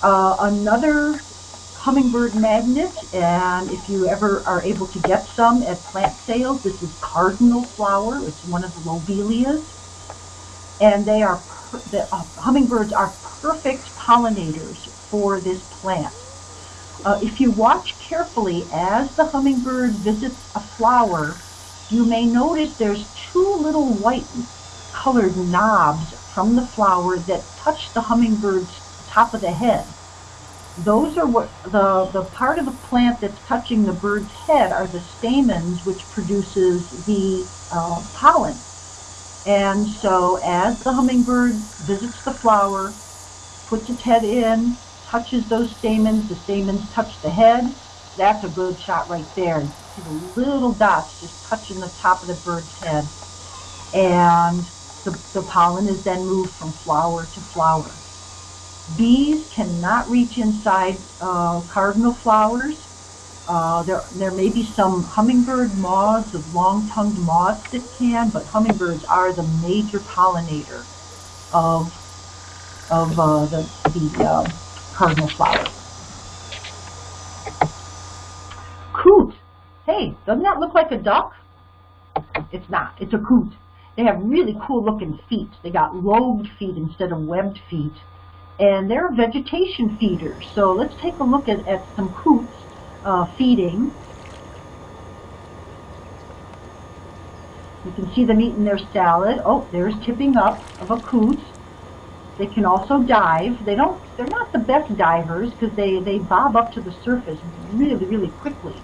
Uh, another hummingbird magnet, and if you ever are able to get some at plant sales, this is cardinal flower. It's one of the lobelias. And they are, the uh, hummingbirds are perfect pollinators for this plant. Uh, if you watch carefully as the hummingbird visits a flower, you may notice there's two little white colored knobs from the flower that touch the hummingbird's top of the head. Those are what the, the part of the plant that's touching the bird's head are the stamens which produces the uh, pollen. And so as the hummingbird visits the flower, puts its head in, touches those stamens, the stamens touch the head, that's a good shot right there. You see the little dots just touching the top of the bird's head. And the, the pollen is then moved from flower to flower. Bees cannot reach inside uh, cardinal flowers. Uh, there, there may be some hummingbird moths, of long-tongued moths that can, but hummingbirds are the major pollinator of, of uh, the, the uh, cardinal flower. Coot. Hey, doesn't that look like a duck? It's not. It's a coot. They have really cool looking feet. They got lobed feet instead of webbed feet. And they're vegetation feeders. So let's take a look at, at some coots uh, feeding. You can see them eating their salad. Oh, there's tipping up of a coot. They can also dive. They don't, they're not the best divers because they, they bob up to the surface really, really quickly.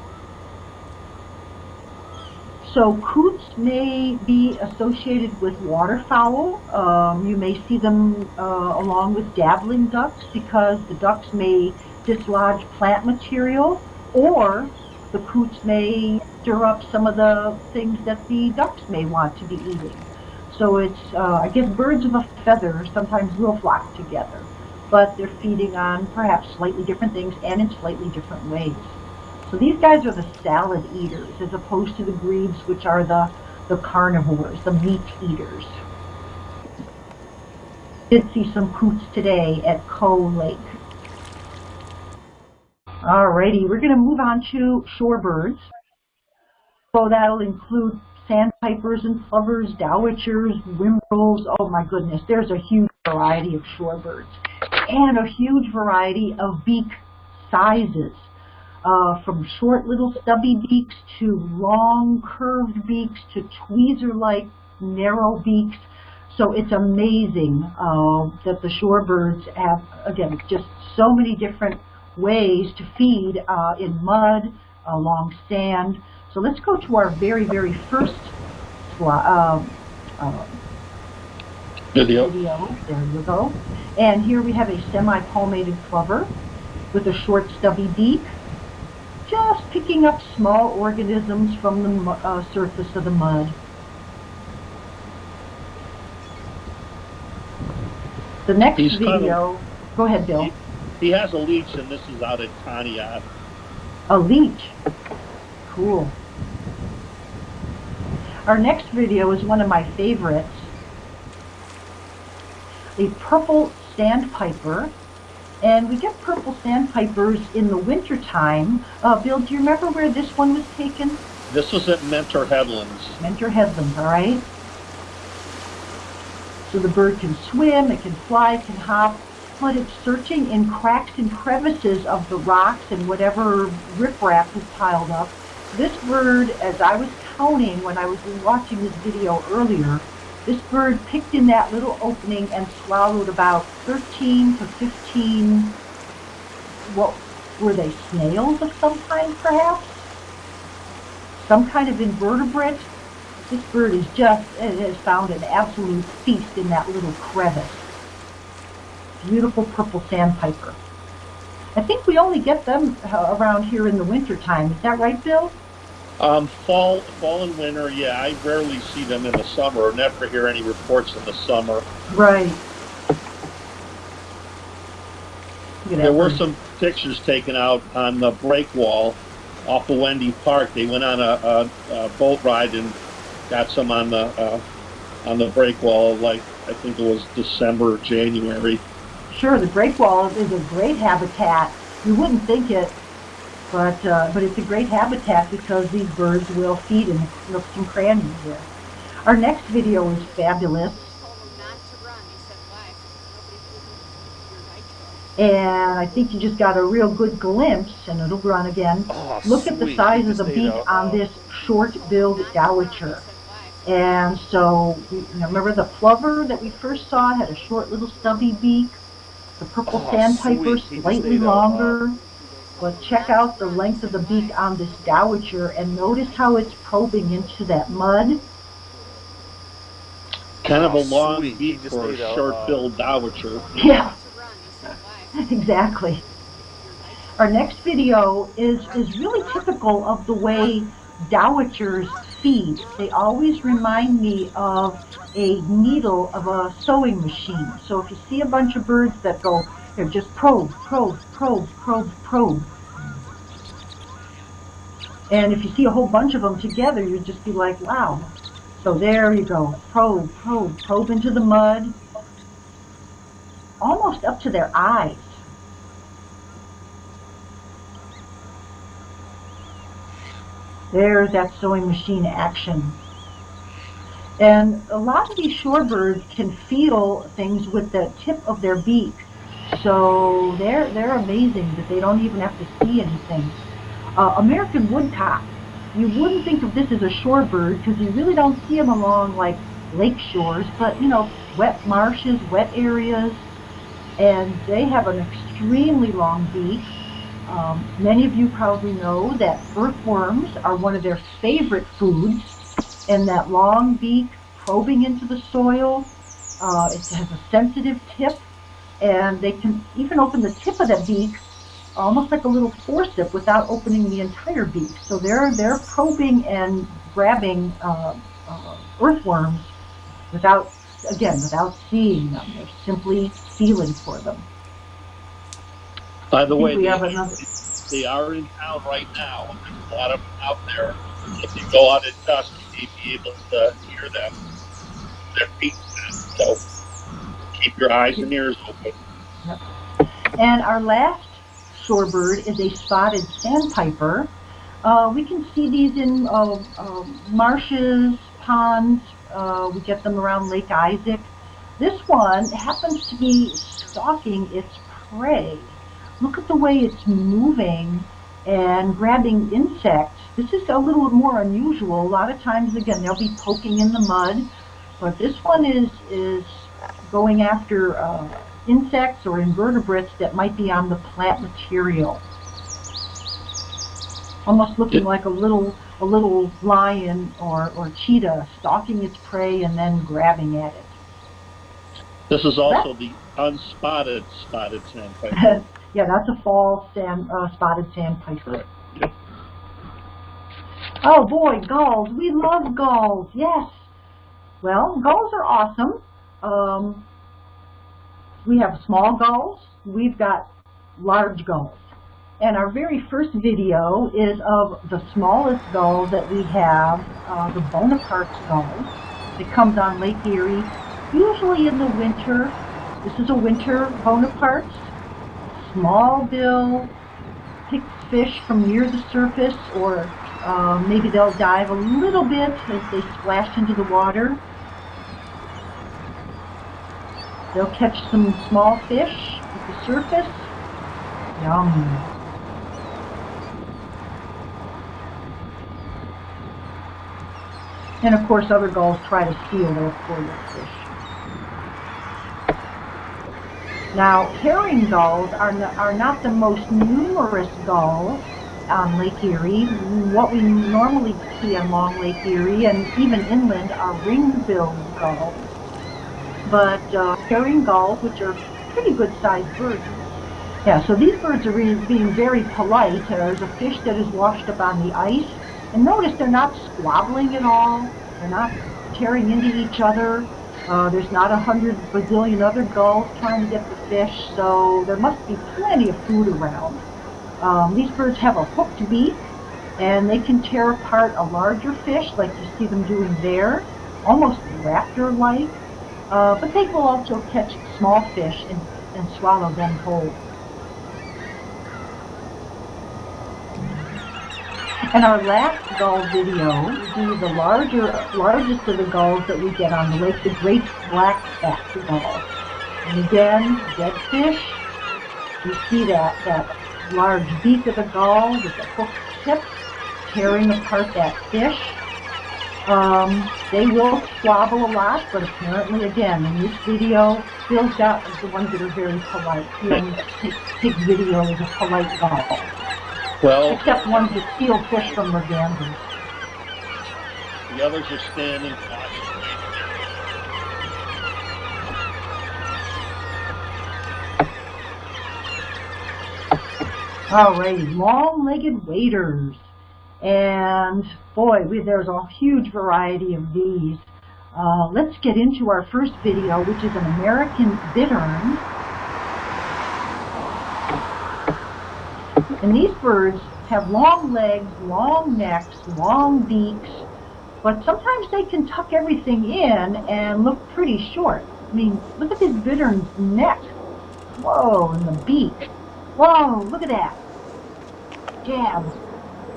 So coots may be associated with waterfowl. Um, you may see them uh, along with dabbling ducks because the ducks may dislodge plant material or the coots may stir up some of the things that the ducks may want to be eating. So it's, uh, I guess birds of a feather sometimes will flock together, but they're feeding on perhaps slightly different things and in slightly different ways. So these guys are the salad eaters as opposed to the grebes, which are the, the carnivores, the meat eaters. Did see some coots today at Coe Lake. Alrighty, we're going to move on to shorebirds. So that'll include sandpipers and plovers, dowitchers, whimbrels. Oh my goodness, there's a huge variety of shorebirds. And a huge variety of beak sizes uh, from short little stubby beaks to long curved beaks to tweezer-like narrow beaks. So it's amazing uh, that the shorebirds have, again, just so many different ways to feed uh, in mud, along sand. So let's go to our very, very first uh, uh, video. video. There you go. And here we have a semi-palmated plover with a short stubby beak just picking up small organisms from the uh, surface of the mud. The next He's kind video, go ahead, Bill. He, he has a leech, and this is out at Conneaut. A leech. Cool. Our next video is one of my favorites. A purple sandpiper and we get purple sandpipers in the wintertime. Uh, Bill, do you remember where this one was taken? This was at Mentor Headlands. Mentor Headlands, all right. So the bird can swim, it can fly, it can hop, but it's searching in cracks and crevices of the rocks and whatever riprap is piled up. This bird, as I was counting when I was watching this video earlier, this bird picked in that little opening and swallowed about 13 to 15, what were they, snails of some kind perhaps? Some kind of invertebrate? This bird is just, it has found an absolute feast in that little crevice. Beautiful purple sandpiper. I think we only get them uh, around here in the wintertime. Is that right, Bill? Um, fall, fall and winter, yeah. I rarely see them in the summer, or never hear any reports in the summer. Right. There were some pictures taken out on the break wall off of Wendy Park. They went on a, a, a boat ride and got some on the uh, on the break wall. Like I think it was December, January. Sure, the break wall is a great habitat. You wouldn't think it but, uh, but it's a great habitat because these birds will feed in the nooks and crannies here. Our next video is fabulous. And I think you just got a real good glimpse, and it'll run again. Oh, Look at the size of the beak on this short-billed dowitcher. And so, remember the plover that we first saw had a short little stubby beak? the purple Oh, sandpiper, sweet. He just slightly longer. But check out the length of the beak on this dowitcher and notice how it's probing into that mud. Kind of a Oh, long sweet. Beak just for a ate a, uh, short-billed dowitcher. Yeah, exactly. Our next video is, is really typical of the way dowitchers feed. They always remind me of a needle of a sewing machine. So if you see a bunch of birds that go, they're just probe, probe, probe, probe, probe. And if you see a whole bunch of them together, you'd just be like, wow. So there you go, probe, probe, probe into the mud, almost up to their eyes. There's that sewing machine action. And a lot of these shorebirds can feel things with the tip of their beak. So they're, they're amazing that they don't even have to see anything. Uh, American woodcock. You wouldn't think of this as a shorebird because you really don't see them along like lake shores, but you know, wet marshes, wet areas, and they have an extremely long beak. Um, many of you probably know that earthworms are one of their favorite foods, and that long beak probing into the soil. Uh, it has a sensitive tip, and they can even open the tip of that beak almost like a little forcep without opening the entire beak. So they're they're probing and grabbing uh, uh, earthworms without again without seeing them. They're simply feeling for them. By the way, we they, have another. they are in town right now, there's a lot of them out there. If you go out at dusk, you may be able to hear them. Their feet. So keep your eyes and ears open. Yep. And our last shorebird is a spotted sandpiper. Uh, we can see these in uh, uh, marshes, ponds. Uh, we get them around Lake Isaac. This one happens to be stalking its prey. Look at the way it's moving and grabbing insects. This is a little more unusual. A lot of times, again, they'll be poking in the mud, but this one is is going after uh, insects or invertebrates that might be on the plant material. Almost looking Yeah. like a little a little lion or, or cheetah stalking its prey and then grabbing at it. This is also the unspotted spotted sandpiper. yeah, that's a fall sand, uh, spotted sandpiper. Correct. Yep. Oh boy, gulls. We love gulls. Yes. Well, gulls are awesome. Um, we have small gulls. We've got large gulls. And our very first video is of the smallest gull that we have, uh, the Bonaparte's gull. It comes on Lake Erie, usually in the winter. This is a winter Bonaparte's. Small bill, pick fish from near the surface, or uh, maybe they'll dive a little bit as they splash into the water. They'll catch some small fish at the surface. Yum. And of course other gulls try to steal those poor little fish. Now, herring gulls are, no, are not the most numerous gulls on Lake Erie. What we normally see on Long Lake Erie and even inland are ring-billed gulls. But uh, gulls, which are pretty good-sized birds, yeah, so these birds are re- being very polite. There's a fish that is washed up on the ice. And notice they're not squabbling at all. They're not tearing into each other. Uh, there's not a hundred bazillion other gulls trying to get the fish, so there must be plenty of food around. Um, these birds have a hooked beak, and they can tear apart a larger fish, like you see them doing there, almost raptor-like. Uh, but they will also catch small fish and, and swallow them whole. And our last gull video will be the larger, largest of the gulls that we get on the lake, the great black-backed gull. And again, dead fish. You see that, that large beak of the gull with the hooked tip tearing apart that fish. Um, they will squabble a lot, but apparently, again, in this video, Bill's got the ones that are very polite. He only takes, takes video as a polite guy. Well, Except ones that steal fish from the mergansers. the others are standing cautiously. Alrighty, long-legged waders. And boy, we, there's a huge variety of these. Uh, let's get into our first video, which is an American bittern. And these birds have long legs, long necks, long beaks, but sometimes they can tuck everything in and look pretty short. I mean, look at this bittern's neck. Whoa, and the beak. Whoa, look at that. Jabs.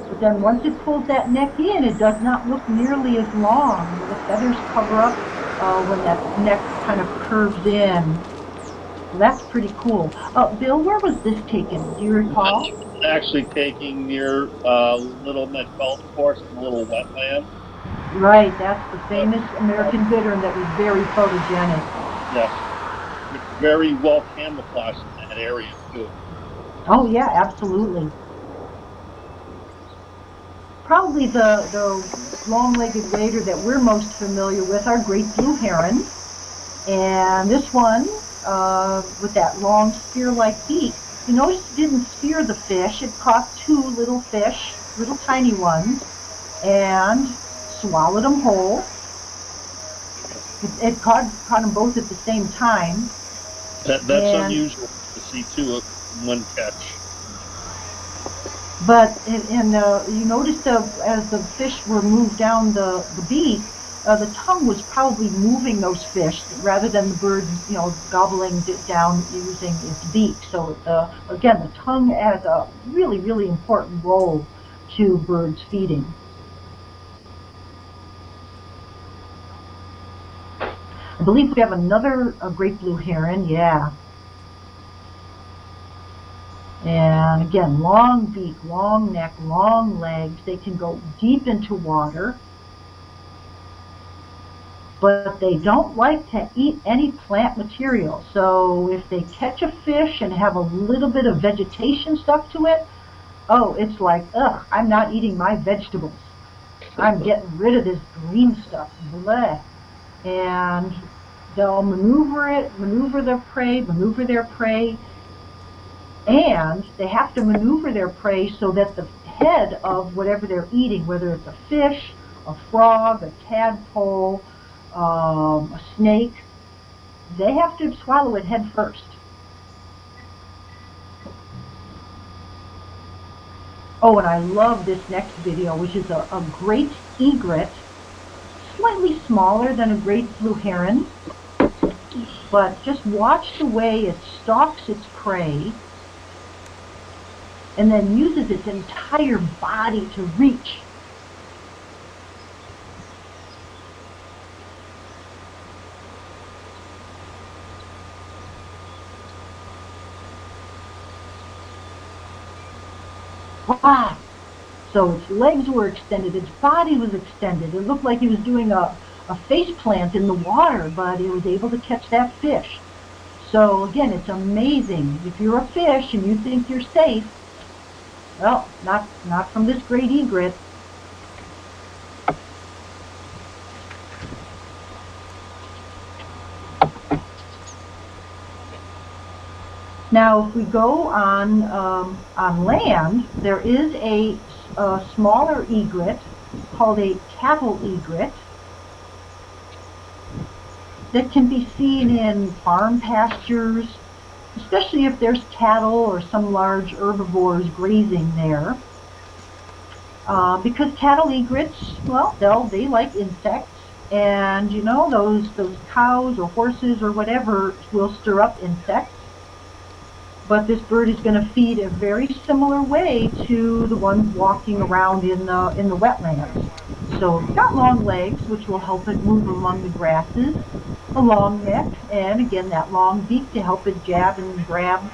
But then once it pulls that neck in, it does not look nearly as long. The feathers cover up uh, when that neck kind of curves in. So that's pretty cool. Uh, Bill, where was this taken? Do you recall? Actually taking near uh, Little Met Golf Course, a little wetland. Right, that's the famous American bittern that was very photogenic. Yes. It's very well camouflaged in that area, too. Oh yeah, absolutely. Probably the, the long-legged wader that we're most familiar with are great blue heron. And this one, uh, with that long spear-like beak, you notice it didn't spear the fish. It caught two little fish, little tiny ones, and swallowed them whole. It, it caught, caught them both at the same time. That, that's And- unusual to see, too, in one catch. But in uh, you noticed uh, as the fish were moved down the, the beak, uh, the tongue was probably moving those fish rather than the bird, you know, gobbling it down using its beak. So uh, again, the tongue has a really, really important role to birds feeding. I believe we have another great blue heron. Yeah. And again, long beak, long neck, long legs. They can go deep into water. But they don't like to eat any plant material. So if they catch a fish and have a little bit of vegetation stuck to it, oh, it's like, ugh, I'm not eating my vegetables. I'm getting rid of this green stuff. Bleh. And they'll maneuver it, maneuver their prey, maneuver their prey, and they have to maneuver their prey so that the head of whatever they're eating, whether it's a fish, a frog, a tadpole, um, a snake, they have to swallow it head first. Oh, and I love this next video, which is a, a great egret, slightly smaller than a great blue heron, but just watch the way it stalks its prey and then uses its entire body to reach. Wow! So its legs were extended, its body was extended. It looked like he was doing a, a face plant in the water, but it was able to catch that fish. So again, it's amazing. If you're a fish and you think you're safe, well, not, not from this great egret. Now, if we go on um, on land, there is a, a smaller egret called a cattle egret that can be seen in farm pastures, especially if there's cattle or some large herbivores grazing there. Uh, because cattle egrets, well, they'll, they like insects, and you know, those, those cows or horses or whatever will stir up insects. But this bird is going to feed a very similar way to the ones walking around in the, in the wetlands. So it's got long legs, which will help it move among the grasses, a long neck, and again that long beak to help it jab and grab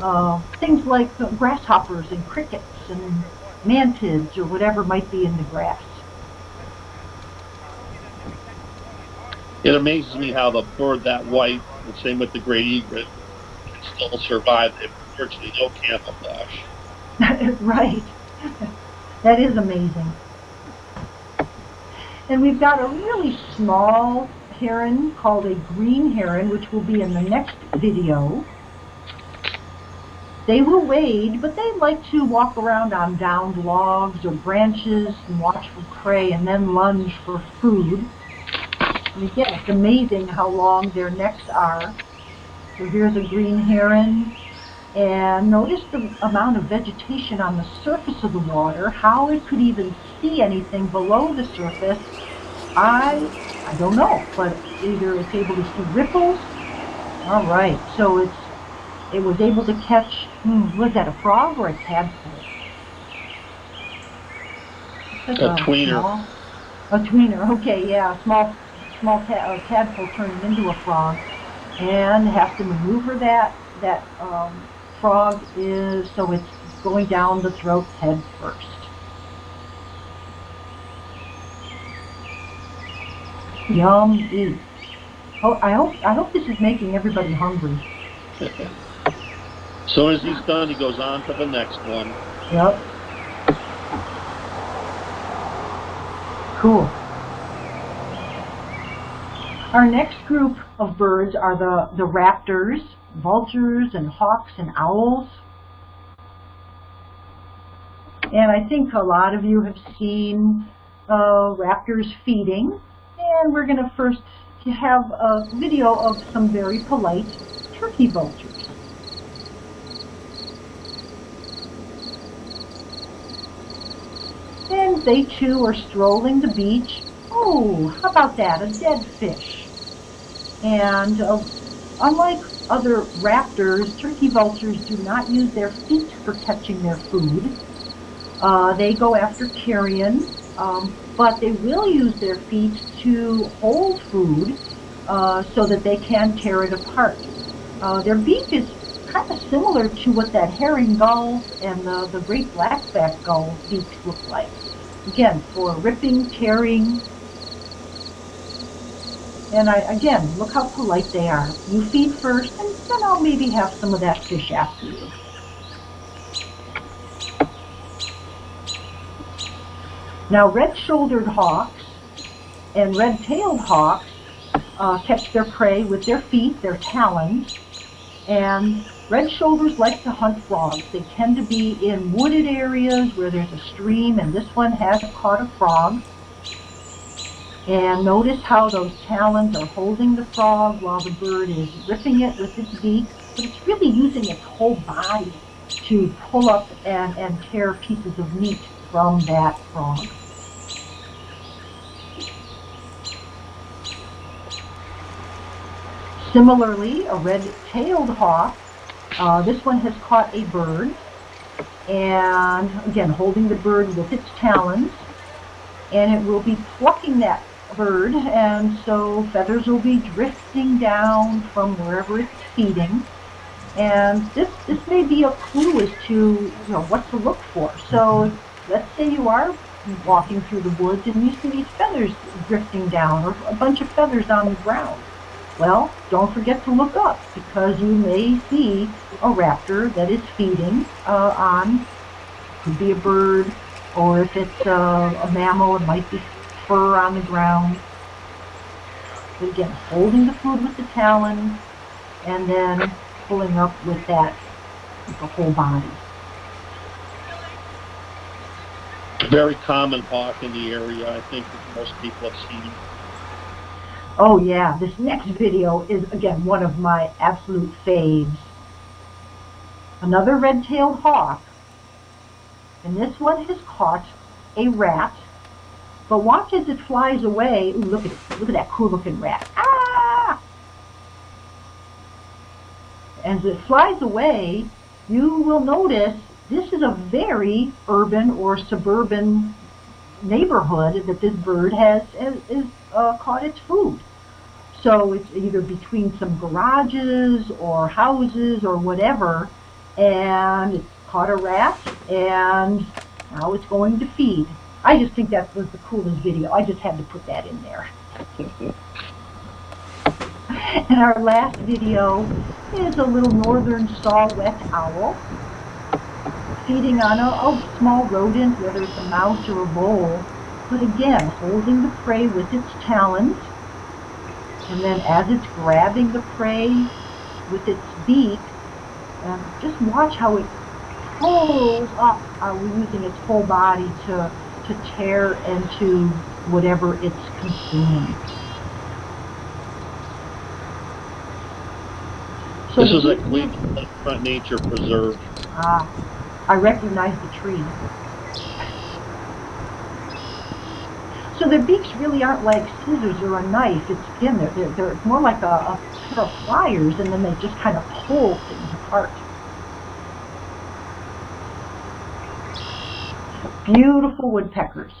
uh, things like uh, grasshoppers and crickets and mantids or whatever might be in the grass. It amazes me how the bird that white, the same with the great egret, can still survive. They virtually no camouflage. right. that is amazing. And we've got a really small heron called a green heron, which will be in the next video. They will wade, but they like to walk around on downed logs or branches and watch for prey and then lunge for food. And again, it's amazing how long their necks are. So here's a green heron. And notice the amount of vegetation on the surface of the water, how it could even see anything below the surface. I, I don't know, but either it's able to see ripples. All right, so it's it was able to catch, hmm, was that a frog or a tadpole? A, a, tweener. Small, a tweener, okay, yeah, small, small ta tadpole turning into a frog, and have to maneuver that that um, frog is so it's going down the throat head first. Yum. Oh, I hope I hope this is making everybody hungry. As soon as he's done, he goes on to the next one. Yep. Cool. Our next group of birds are the, the raptors, vultures and hawks and owls. And I think a lot of you have seen uh, raptors feeding. And we're going to first have a video of some very polite turkey vultures. And they too are strolling the beach. Oh, how about that, a dead fish. And uh, unlike other raptors, turkey vultures do not use their feet for catching their food. Uh, they go after carrion, um, but they will use their feet to hold food uh, so that they can tear it apart. Uh, their beak is kind of similar to what that herring gull and the, the great blackback gull beaks look like. Again, for ripping, tearing, and I, again, look how polite they are. You feed first, and then I'll maybe have some of that fish after you. Now, red-shouldered hawks and red-tailed hawks uh, catch their prey with their feet, their talons, and red shoulders like to hunt frogs. They tend to be in wooded areas where there's a stream, and this one has caught a frog. And notice how those talons are holding the frog while the bird is ripping it with its beak, but it's really using its whole body to pull up and, and tear pieces of meat from that frog. Similarly, a red-tailed hawk, uh, this one has caught a bird, and again, holding the bird with its talons, and it will be plucking that bird, and so feathers will be drifting down from wherever it's feeding. And this, this may be a clue as to you know, what to look for. So let's say you are walking through the woods and you see these feathers drifting down, or a bunch of feathers on the ground. Well, don't forget to look up because you may see a raptor that is feeding uh, on, could be a bird, or if it's uh, a mammal, it might be fur on the ground. But again, holding the food with the talons and then pulling up with that, with the whole body. Very common hawk in the area. I think most people have seen Oh yeah, this next video is again one of my absolute faves. Another red-tailed hawk. And this one has caught a rat. But watch as it flies away. Ooh, look at it. Look at that cool looking rat. Ah! As it flies away, you will notice this is a very urban or suburban neighborhood that this bird has is, uh, caught its food. So it's either between some garages or houses or whatever, and it caught a rat, and now it's going to feed. I just think that was the coolest video. I just had to put that in there. and our last video is a little northern saw-whet owl feeding on a, a small rodent, whether it's a mouse or a vole, but again, holding the prey with its talons, and then as it's grabbing the prey with its beak, um, just watch how it pulls up, uh, using its whole body to, to tear into whatever it's consuming. So this is a Cleveland Front Nature Preserve. Ah, I recognize the tree. So their beaks really aren't like scissors or a knife. It's again, they're, they're, they're more like a, a pair of pliers, and then they just kind of pull things apart. Beautiful woodpeckers.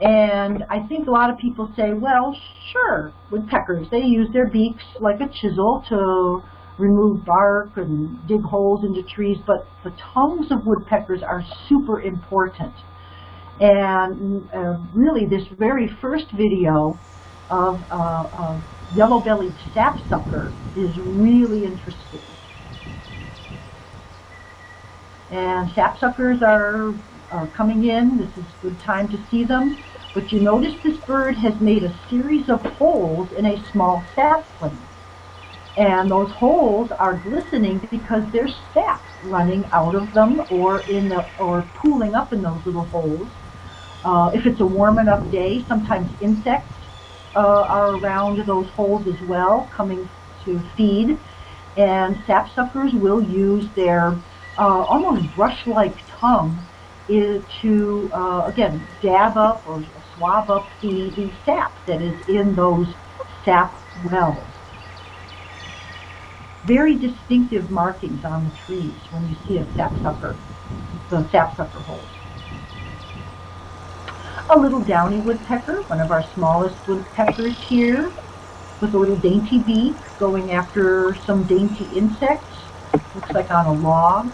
And I think a lot of people say, well, sure, woodpeckers, they use their beaks like a chisel to remove bark and dig holes into trees, but the tongues of woodpeckers are super important. And uh, really, this very first video of, uh, yellow-bellied sapsucker is really interesting. And sapsuckers are, are coming in. This is a good time to see them. But you notice this bird has made a series of holes in a small sapling. And those holes are glistening because there's sap running out of them or in the or pooling up in those little holes. Uh, if it's a warm enough day, sometimes insects uh, are around those holes as well, coming to feed. And sapsuckers will use their uh, almost brush-like tongue is to, uh, again, dab up or swab up the, the sap that is in those sap wells very distinctive markings on the trees when you see a sapsucker, the sapsucker holes. A little downy woodpecker, one of our smallest woodpeckers here, with a little dainty beak going after some dainty insects. Looks like on a log.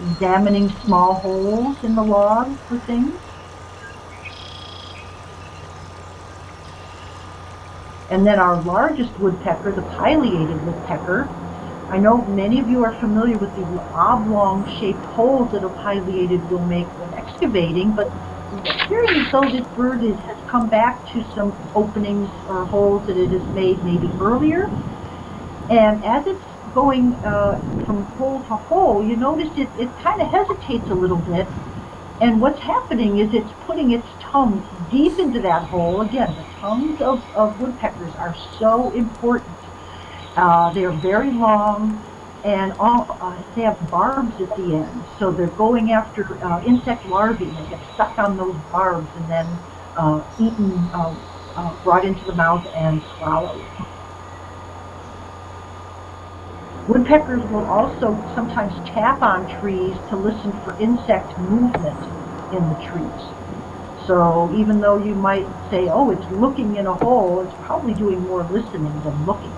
Examining small holes in the log for things. And then our largest woodpecker, the pileated woodpecker, I know many of you are familiar with the oblong-shaped holes that a pileated will make when excavating, but it appears as though this bird is, has come back to some openings or holes that it has made maybe earlier. And as it's going uh, from hole to hole, you notice it, it kind of hesitates a little bit. And what's happening is it's putting its tongue deep into that hole. Again, the tongues of, of woodpeckers are so important. Uh, they're very long and all, uh, they have barbs at the end. So they're going after uh, insect larvae they get stuck on those barbs and then uh, eaten, uh, uh, brought into the mouth and swallowed. Woodpeckers will also sometimes tap on trees to listen for insect movement in the trees. So even though you might say, oh, it's looking in a hole, it's probably doing more listening than looking.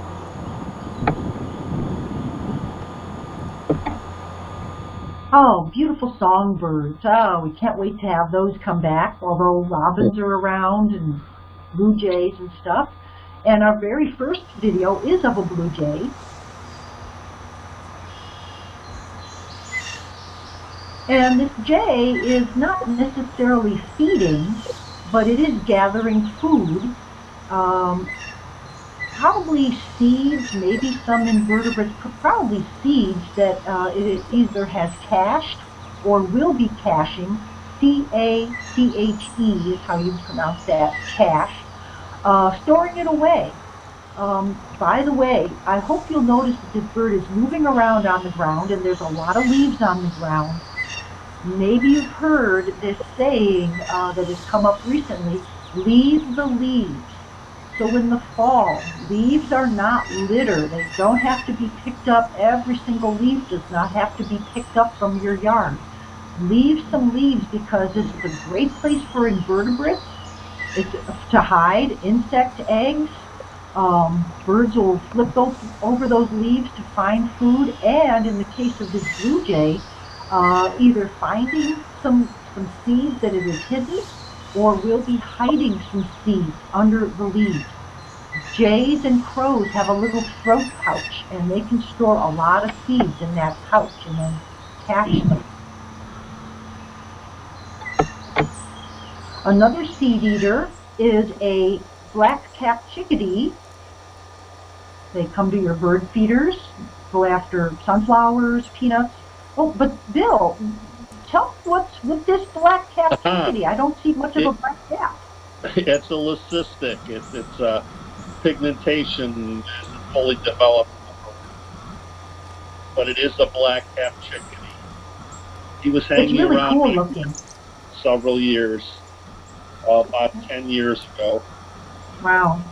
Oh, beautiful songbirds. Oh, we can't wait to have those come back, although robins are around and blue jays and stuff. And our very first video is of a blue jay. And this jay is not necessarily feeding, but it is gathering food. Um, probably seeds, maybe some invertebrates, probably seeds that uh, it either has cached or will be caching. C-A-C-H-E is how you pronounce that, cache. Uh, storing it away. Um, by the way, I hope you'll notice that this bird is moving around on the ground and there's a lot of leaves on the ground. Maybe you've heard this saying uh, that has come up recently, leave the leaves. So in the fall, leaves are not litter. They don't have to be picked up. Every single leaf does not have to be picked up from your yard. Leave some leaves because this is a great place for invertebrates. It's to hide insect eggs. Um, birds will flip over those leaves to find food. And in the case of this blue jay, uh, either finding some, some seeds that it is hidden or will be hiding some seeds under the leaves. Jays and crows have a little throat pouch, and they can store a lot of seeds in that pouch and then hatch them. Another seed eater is a black-capped chickadee. They come to your bird feeders, go after sunflowers, peanuts. Oh, but Bill, tell me what's with this black-capped Uh-huh. chickadee. I don't see much of a black cap. It's a leucistic. It's it's uh, pigmentation isn't fully developed, but it is a black cap chickadee. He was hanging really around cool looking. several years, uh, about ten years ago. Wow.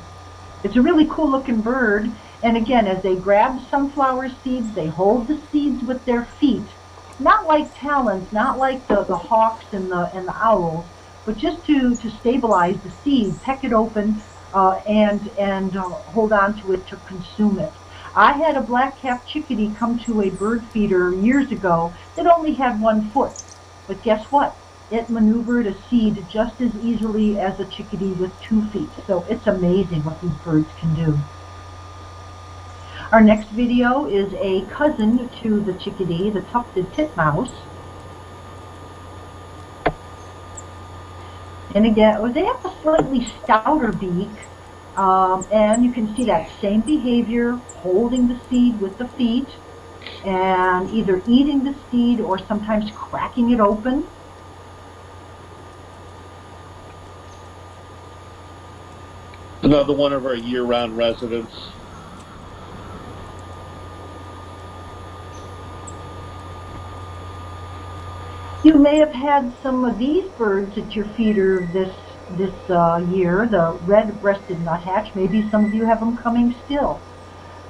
It's a really cool looking bird. And again, as they grab sunflower seeds, they hold the seeds with their feet. Not like talons, not like the, the hawks and the, and the owls, but just to, to stabilize the seed, peck it open, uh, and, and uh, hold on to it to consume it. I had a black-capped chickadee come to a bird feeder years ago that only had one foot. But guess what? It maneuvered a seed just as easily as a chickadee with two feet. So it's amazing what these birds can do. Our next video is a cousin to the chickadee, the tufted titmouse. And again, oh, they have a slightly stouter beak, um, and you can see that same behavior, holding the seed with the feet, and either eating the seed or sometimes cracking it open. Another one of our year-round residents. You may have had some of these birds at your feeder this this uh, year, the red-breasted nuthatch. Maybe some of you have them coming still.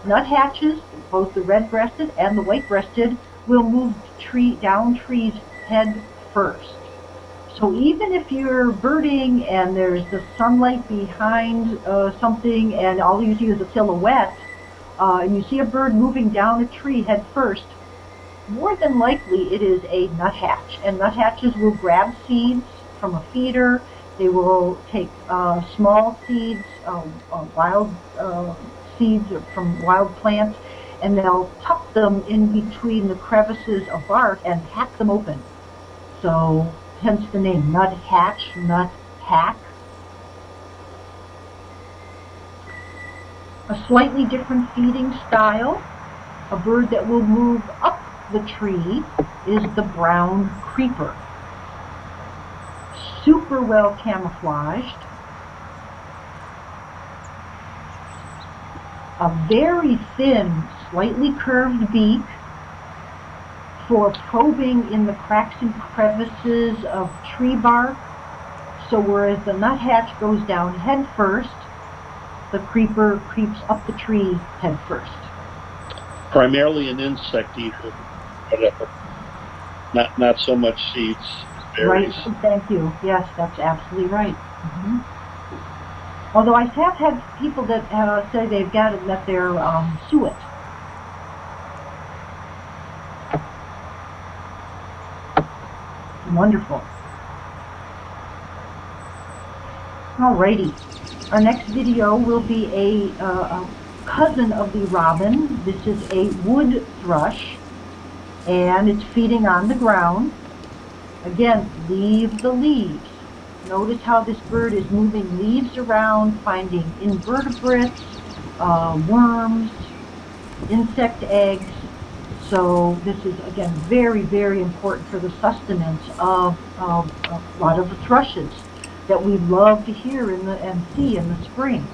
Nuthatches, both the red-breasted and the white-breasted, will move tree down trees head first. So even if you're birding and there's the sunlight behind uh, something and all you see is a silhouette, uh, and you see a bird moving down a tree head first, more than likely it is a nuthatch. And nuthatches will grab seeds from a feeder. They will take uh, small seeds, uh, uh, wild uh, seeds from wild plants, and they'll tuck them in between the crevices of bark and hack them open. So hence the name nuthatch, nut hack. A slightly different feeding style. A bird that will move up the tree is the brown creeper. Super well camouflaged. A very thin, slightly curved beak for probing in the cracks and crevices of tree bark. So whereas the nuthatch goes down head first, the creeper creeps up the tree head first. Primarily an insect eater, whatever. Not not so much seeds, berries. Right, thank you. Yes, that's absolutely right. hmm Although I have had people that uh, say they've got it that they're um, suet. Wonderful. Alrighty. Our next video will be a, uh, a cousin of the robin. This is a wood thrush, and it's feeding on the ground. Again, leave the leaves. Notice how this bird is moving leaves around, finding invertebrates, uh, worms, insect eggs. So this is, again, very, very important for the sustenance of, of a lot of the thrushes that we love to hear in the, and see in the spring.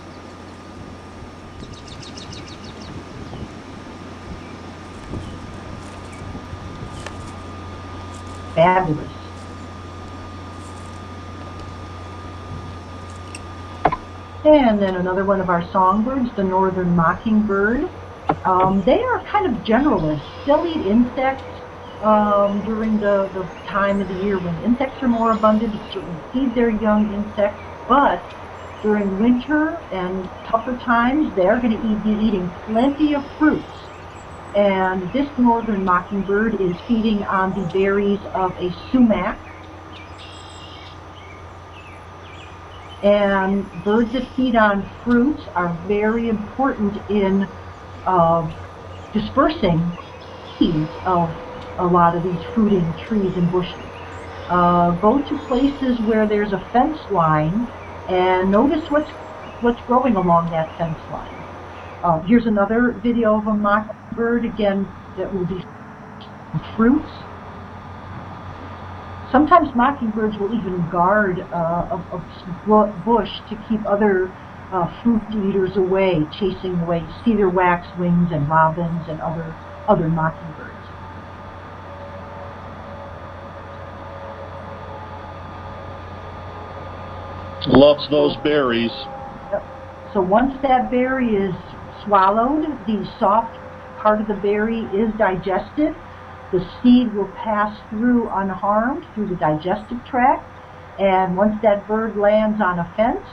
Fabulous. And then another one of our songbirds, the northern mockingbird. Um, they are kind of generalists. They'll eat insects um, during the, the time of the year when insects are more abundant. They certainly feed their young insects, but during winter and tougher times, they're going to be eating plenty of fruits. And this northern mockingbird is feeding on the berries of a sumac. And birds that feed on fruits are very important in uh, dispersing seeds of a lot of these fruiting trees and bushes. Uh, go to places where there's a fence line and notice what's what's growing along that fence line. Uh, here's another video of a mockingbird, again, that will be fruits. Sometimes mockingbirds will even guard uh, a, a, bush to keep other uh, fruit eaters away, chasing away cedar waxwings and robins and other, other mockingbirds. Loves those berries. So once that berry is swallowed, the soft part of the berry is digested. The seed will pass through unharmed through the digestive tract. And once that bird lands on a fence,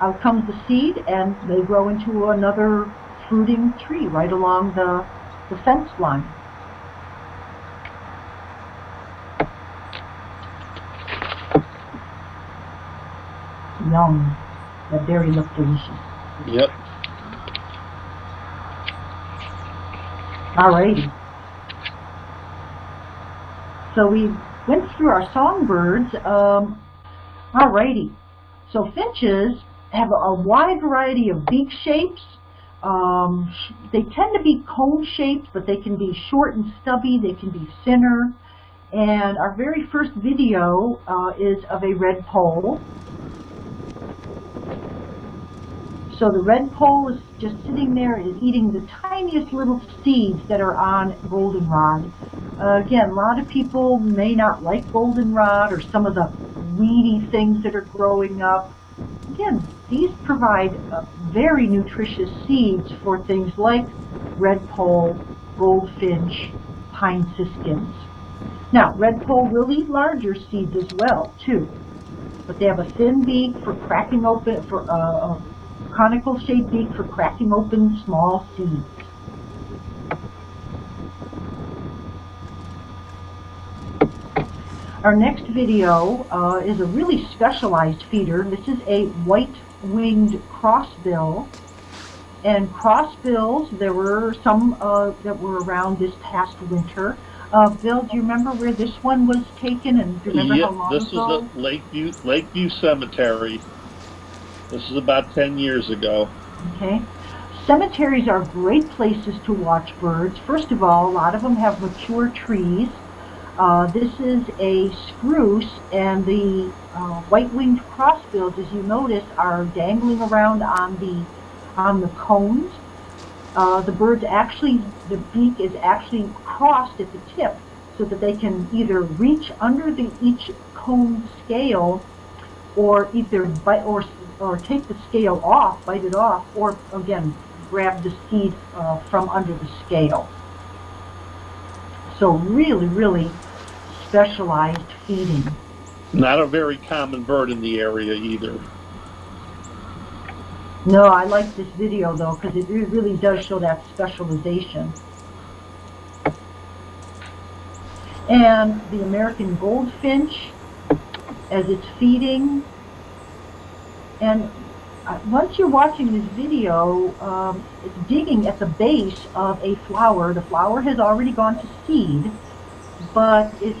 out comes the seed and they grow into another fruiting tree right along the, the fence line. Yum. That berry looked delicious. Yep. Alrighty. So we went through our songbirds. Um, alrighty. So finches have a wide variety of beak shapes. Um, they tend to be cone-shaped, but they can be short and stubby. They can be thinner. And our very first video uh, is of a redpoll. So the redpoll is just sitting there is eating the tiniest little seeds that are on goldenrod. Uh, again, a lot of people may not like goldenrod or some of the weedy things that are growing up. Again, these provide uh, very nutritious seeds for things like redpoll, goldfinch, pine siskins. Now, redpoll will eat larger seeds as well, too. But they have a thin beak for cracking open, for uh, conical shaped beak for cracking open small seeds. Our next video uh, is a really specialized feeder. This is a white-winged crossbill. And crossbills, there were some uh, that were around this past winter. Uh, Bill, do you remember where this one was taken and do you remember yep, how long this ago? is at Lakeview, Lakeview Cemetery. This is about 10 years ago. Okay. Cemeteries are great places to watch birds. First of all, a lot of them have mature trees. Uh, this is a spruce, and the uh, white-winged crossbills, as you notice, are dangling around on the on the cones. Uh, the birds actually, the beak is actually crossed at the tip, so that they can either reach under the each cone scale, or either bite or or take the scale off, bite it off, or again, grab the seed uh, from under the scale. So really, really specialized feeding. Not a very common bird in the area either. No, I like this video though, because it really does show that specialization. And the American goldfinch, as it's feeding, and uh, once you're watching this video, um, it's digging at the base of a flower. The flower has already gone to seed, but it's,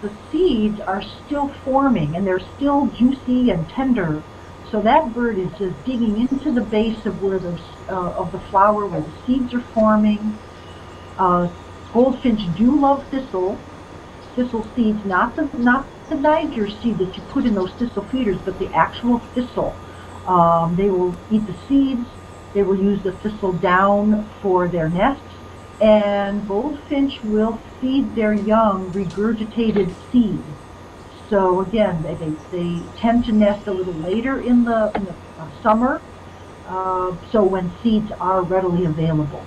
the seeds are still forming and they're still juicy and tender. So that bird is just digging into the base of where the uh, of the flower where the seeds are forming. Uh, goldfinch do love thistle, thistle seeds, not the not the Niger seed that you put in those thistle feeders, but the actual thistle. Um, they will eat the seeds, they will use the thistle down for their nests, and goldfinch will feed their young regurgitated seed. So again, they, they, they tend to nest a little later in the, in the uh, summer, uh, so when seeds are readily available.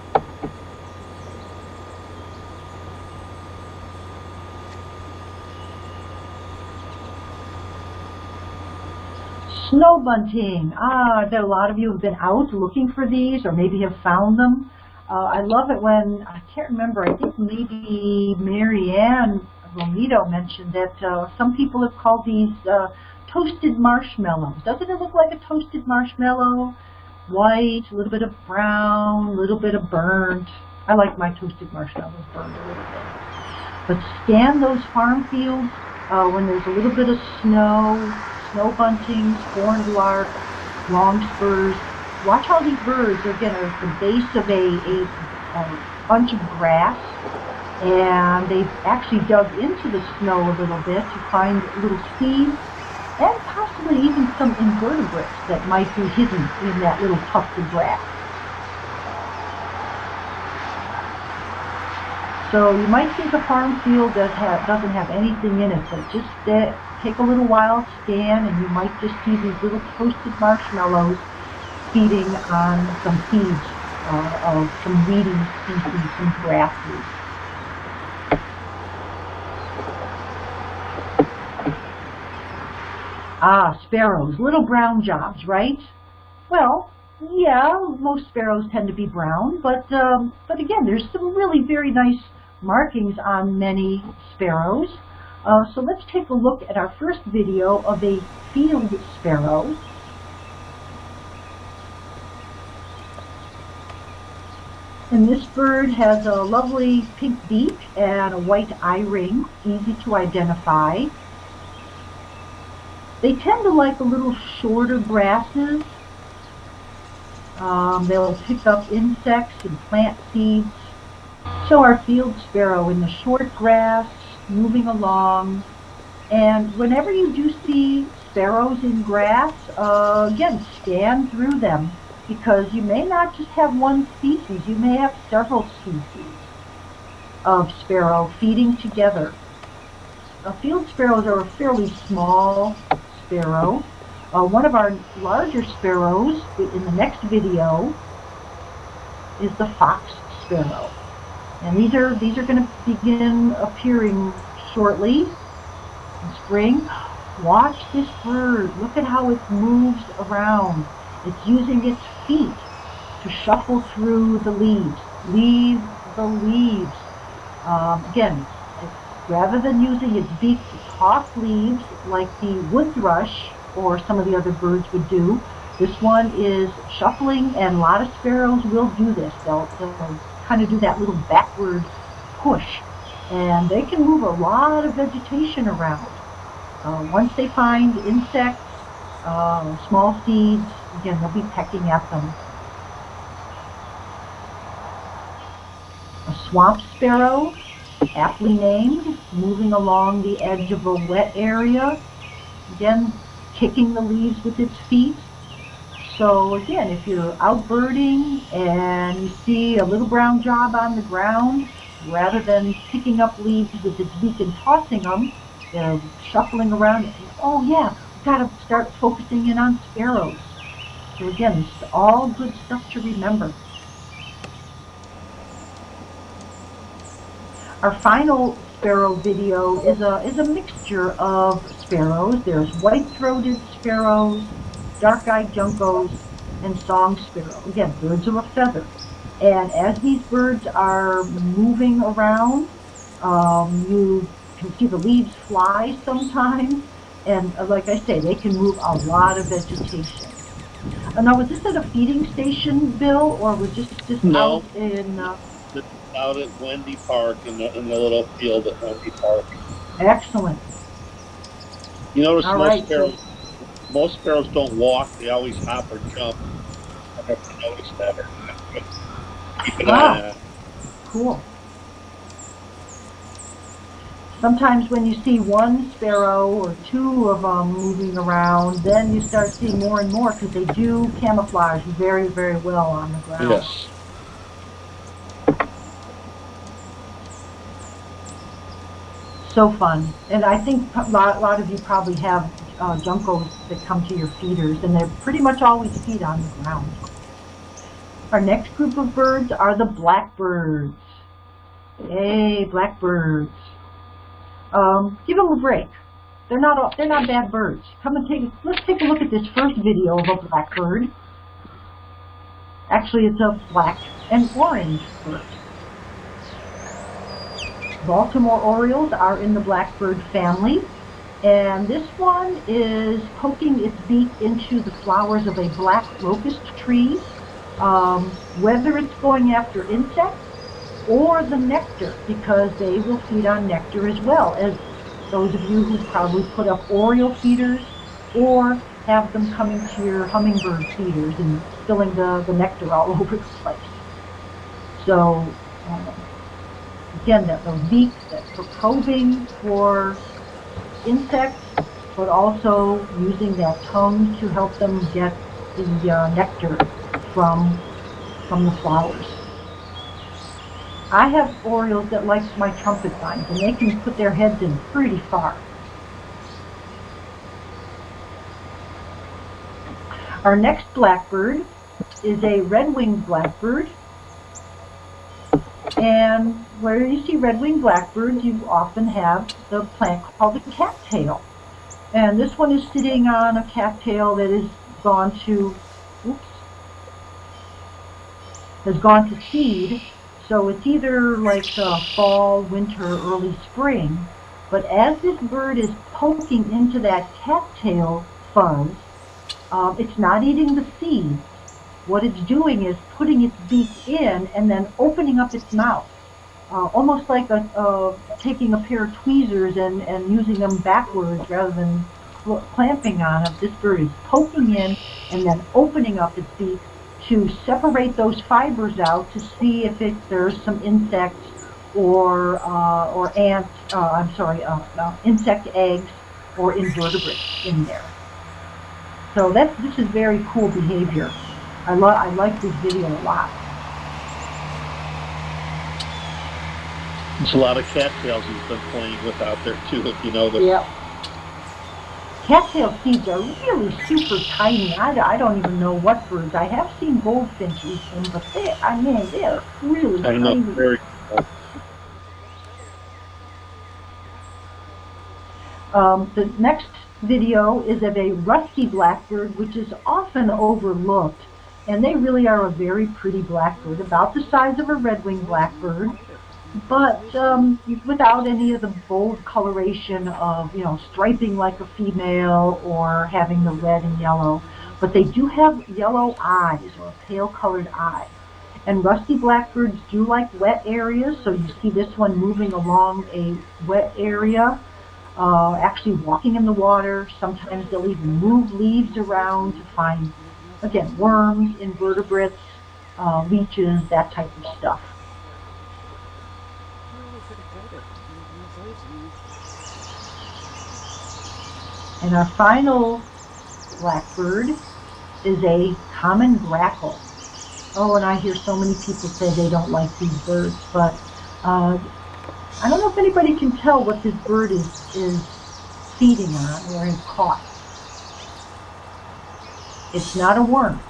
Snow bunting. Ah, I a lot of you have been out looking for these or maybe have found them. Uh, I love it when, I can't remember, I think maybe Marianne Romito mentioned that uh, some people have called these uh, toasted marshmallows. Doesn't it look like a toasted marshmallow? White, a little bit of brown, a little bit of burnt. I like my toasted marshmallows burned a little bit. But scan those farm fields uh, when there's a little bit of snow, snow buntings, horned lark, longspurs. Watch all these birds. They're again at the base of a, a, a bunch of grass and they've actually dug into the snow a little bit to find little seeds and possibly even some invertebrates that might be hidden in that little tuft of grass. So you might think a farm field does have, doesn't have anything in it, but just take a little while, scan, and you might just see these little toasted marshmallows feeding on some seeds uh, of some weedy species, some grasses. Ah, sparrows, little brown jobs, right? Well, yeah, most sparrows tend to be brown, but um, but again, there's some really very nice markings on many sparrows. Uh, so let's take a look at our first video of a field sparrow. And this bird has a lovely pink beak and a white eye ring, easy to identify. They tend to like a little shorter grasses. Um, they'll pick up insects and plant seeds. So our field sparrow in the short grass, moving along. And whenever you do see sparrows in grass, uh, again, scan through them because you may not just have one species, you may have several species of sparrow feeding together. Uh, field sparrows are a fairly small sparrow. Uh, one of our larger sparrows in the next video is the fox sparrow. And these are these are going to begin appearing shortly in spring. Watch this bird. Look at how it moves around. It's using its feet to shuffle through the leaves. Leave the leaves. Um, again, rather than using its beak to toss leaves like the wood thrush or some of the other birds would do, this one is shuffling, and a lot of sparrows will do this. They'll, they'll kind of do that little backward push, and they can move a lot of vegetation around. Uh, once they find insects, uh, small seeds, again, they'll be pecking at them. A swamp sparrow aptly named, moving along the edge of a wet area, again, kicking the leaves with its feet. So again, if you're out birding and you see a little brown job on the ground, rather than picking up leaves with its beak and tossing them, they're shuffling around. Oh yeah, we've got to start focusing in on sparrows. So again, it's all good stuff to remember. Our final sparrow video is a, is a mixture of sparrows. There's white-throated sparrows, dark-eyed juncos, and song sparrow. Again, birds of a feather. And as these birds are moving around, um, you can see the leaves fly sometimes. And uh, like I say, they can move a lot of vegetation. Uh, now, was this at a feeding station, Bill, or was this just no. out in... Uh, out at Wendy Park in the, in the little field at Wendy Park. Excellent. You notice All most right, sparrows most sparrows don't walk, they always hop or jump. I never noticed that or not, but keep an Wow. eye on that. Cool. Sometimes when you see one sparrow or two of them moving around, then you start seeing more and more because they do camouflage very, very well on the ground. Yes. So fun. And I think a lot, a lot of you probably have uh, juncos that come to your feeders, and they're pretty much always feed on the ground. Our next group of birds are the blackbirds. Hey, blackbirds. Um, give them a break. They're not all, they're not bad birds. Come and take let's take a look at this first video of a blackbird. Actually, it's a black and orange bird. Baltimore Orioles are in the blackbird family. And this one is poking its beak into the flowers of a black locust tree, um, whether it's going after insects or the nectar, because they will feed on nectar as well, as those of you who probably put up Oriole feeders or have them coming to your hummingbird feeders and spilling the, the nectar all over the place. So, um, again, that the beak, that for probing for insects, but also using that tongue to help them get the uh, nectar from, from the flowers. I have orioles that like my trumpet vines, and they can put their heads in pretty far. Our next blackbird is a red-winged blackbird. And where you see red-winged blackbirds, you often have the plant called the cattail. And this one is sitting on a cattail that has gone to, oops, has gone to seed. So it's either like fall, winter, early spring. But as this bird is poking into that cattail fuzz, um, it's not eating the seeds. What it's doing is putting its beak in and then opening up its mouth. Uh, almost like a, uh, taking a pair of tweezers and, and using them backwards rather than clamping on it. This bird is poking in and then opening up its beak to separate those fibers out to see if it, there's some insects or uh, or ants, uh, I'm sorry, uh, uh, insect eggs or invertebrates in there. So that's, this is very cool behavior. I, lo I like this video a lot. There's a lot of cattails he's been playing with out there too, if you know the. Yep. Cattail seeds are really super tiny. I, I don't even know what birds. I have seen goldfinch eat them, but they, I mean, they're really I know, tiny. very cool. Um, the next video is of a rusty blackbird, which is often overlooked. And they really are a very pretty blackbird, about the size of a red-winged blackbird, but um, without any of the bold coloration of, you know, striping like a female or having the red and yellow. But they do have yellow eyes or a pale-colored eye. And rusty blackbirds do like wet areas, so you see this one moving along a wet area uh, actually walking in the water. Sometimes they'll even move leaves around to find, again, worms, invertebrates, uh, leeches, that type of stuff. And our final blackbird is a common grackle. Oh, and I hear so many people say they don't like these birds, but uh, I don't know if anybody can tell what this bird is, is feeding on or has caught. It's not a worm.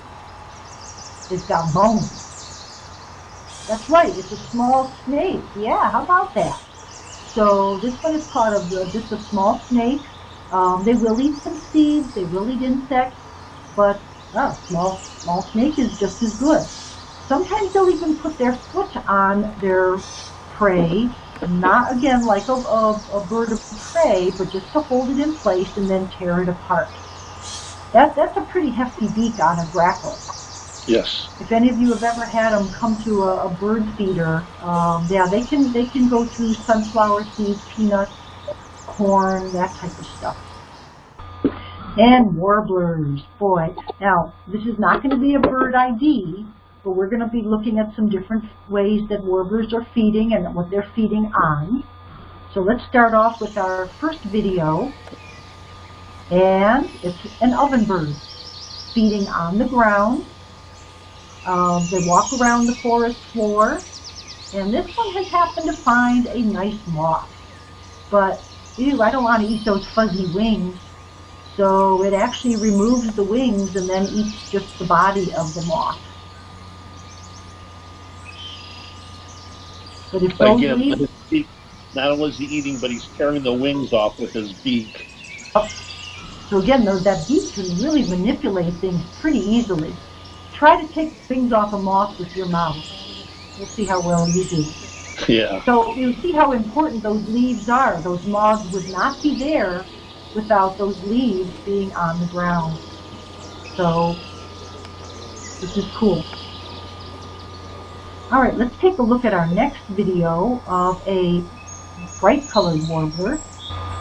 It's got bones. That's right, it's a small snake. Yeah, how about that? So this one is part of the, just a small snake. Um, they will eat some seeds, they will eat insects, but oh, small, small snake is just as good. Sometimes they'll even put their foot on their prey not again like a, a, a, bird of prey, but just to hold it in place and then tear it apart. That, that's a pretty hefty beak on a grackle. Yes. If any of you have ever had them come to a, a bird feeder, um, yeah, they can they can go through sunflower seeds, peanuts, that type of stuff. And warblers, boy. Now, this is not going to be a bird ID, but we're going to be looking at some different ways that warblers are feeding and what they're feeding on. So let's start off with our first video. And it's an ovenbird feeding on the ground. Um, they walk around the forest floor. And this one has happened to find a nice moth. But, ew, I don't want to eat those fuzzy wings. So it actually removes the wings and then eats just the body of the moth. But if those Again, leaves, beak, not only is he eating, but he's tearing the wings off with his beak. Oh. so again, those, that beak can really manipulate things pretty easily. Try to take things off a moth with your mouth. We'll see how well you do. Yeah. So you see how important those leaves are. Those moths would not be there without those leaves being on the ground. So this is cool. All right, let's take a look at our next video of a bright colored warbler.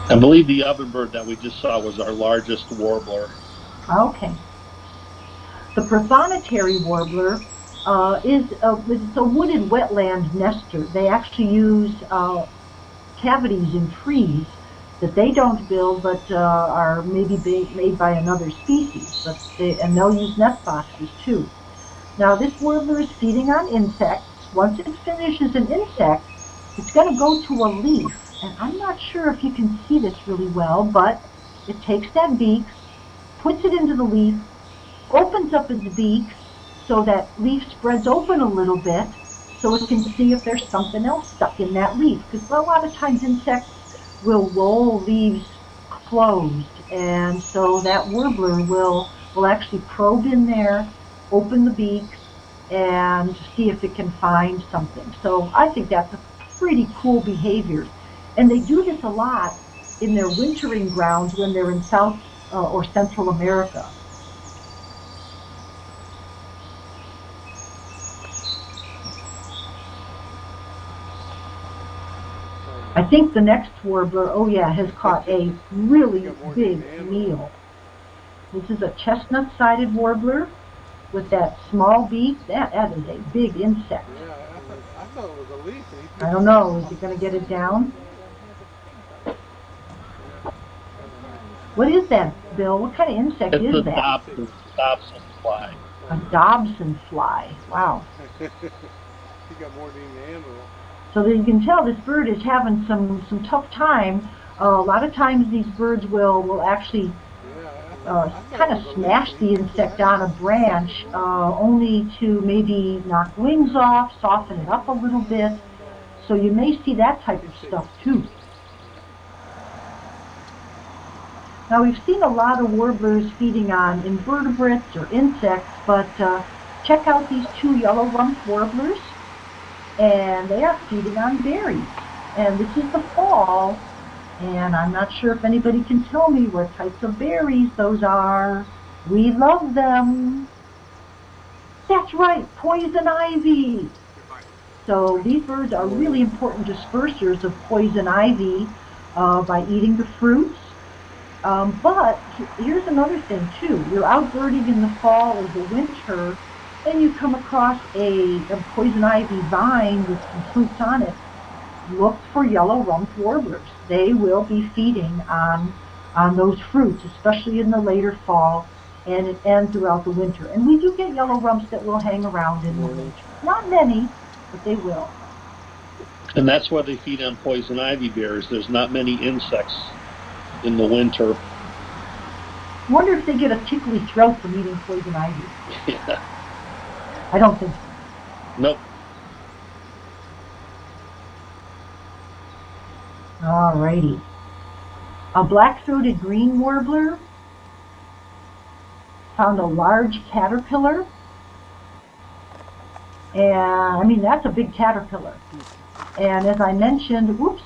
I believe the ovenbird that we just saw was our largest warbler. Okay. The prothonotary warbler uh, is a, it's a wooded wetland nester. They actually use uh, cavities in trees that they don't build but uh, are maybe made by another species. But they, and they'll use nest boxes too. Now this warbler is feeding on insects. Once it finishes an insect, it's going to go to a leaf. And I'm not sure if you can see this really well, but it takes that beak, puts it into the leaf, opens up its beak so that leaf spreads open a little bit so it can see if there's something else stuck in that leaf. Because a lot of times insects will roll leaves closed. And so that warbler will, will actually probe in there, open the beak, and see if it can find something. So I think that's a pretty cool behavior. And they do this a lot in their wintering grounds when they're in South uh, or Central America. I think the next warbler, oh yeah, has caught a really big meal. This is a chestnut-sided warbler with that small beak. That, that is a big insect. Yeah, I thought, I thought it was a leaf. I don't know. Is he going to get it down? What is that, Bill? What kind of insect it's is a that? Dobson, Dobson fly. A Dobson fly. Wow. he got more than he can handle. So that you can tell this bird is having some some tough time. Uh, a lot of times these birds will will actually uh, kind of smash the insect on a branch, uh, only to maybe knock wings off, soften it up a little bit. So you may see that type of stuff too. Now we've seen a lot of warblers feeding on invertebrates or insects, but uh, check out these two yellow-rumped warblers, and they are feeding on berries. And this is the fall, and I'm not sure if anybody can tell me what types of berries those are. We love them. That's right, poison ivy. So these birds are really important dispersers of poison ivy uh, by eating the fruits. Um, but here's another thing too. You're out birding in the fall or the winter, and you come across a, a poison ivy vine with some fruits on it. Look for yellow-rumped warblers. They will be feeding on on those fruits, especially in the later fall and and throughout the winter. And we do get yellow rumps that will hang around in the winter. Not many, but they will. And that's why they feed on poison ivy berries. There's not many insects in the winter. Wonder if they get a tickly throat from eating poison ivy. Yeah. I don't think so. Nope. Alrighty. A black-throated green warbler found a large caterpillar. And, I mean, that's a big caterpillar. And as I mentioned, whoops,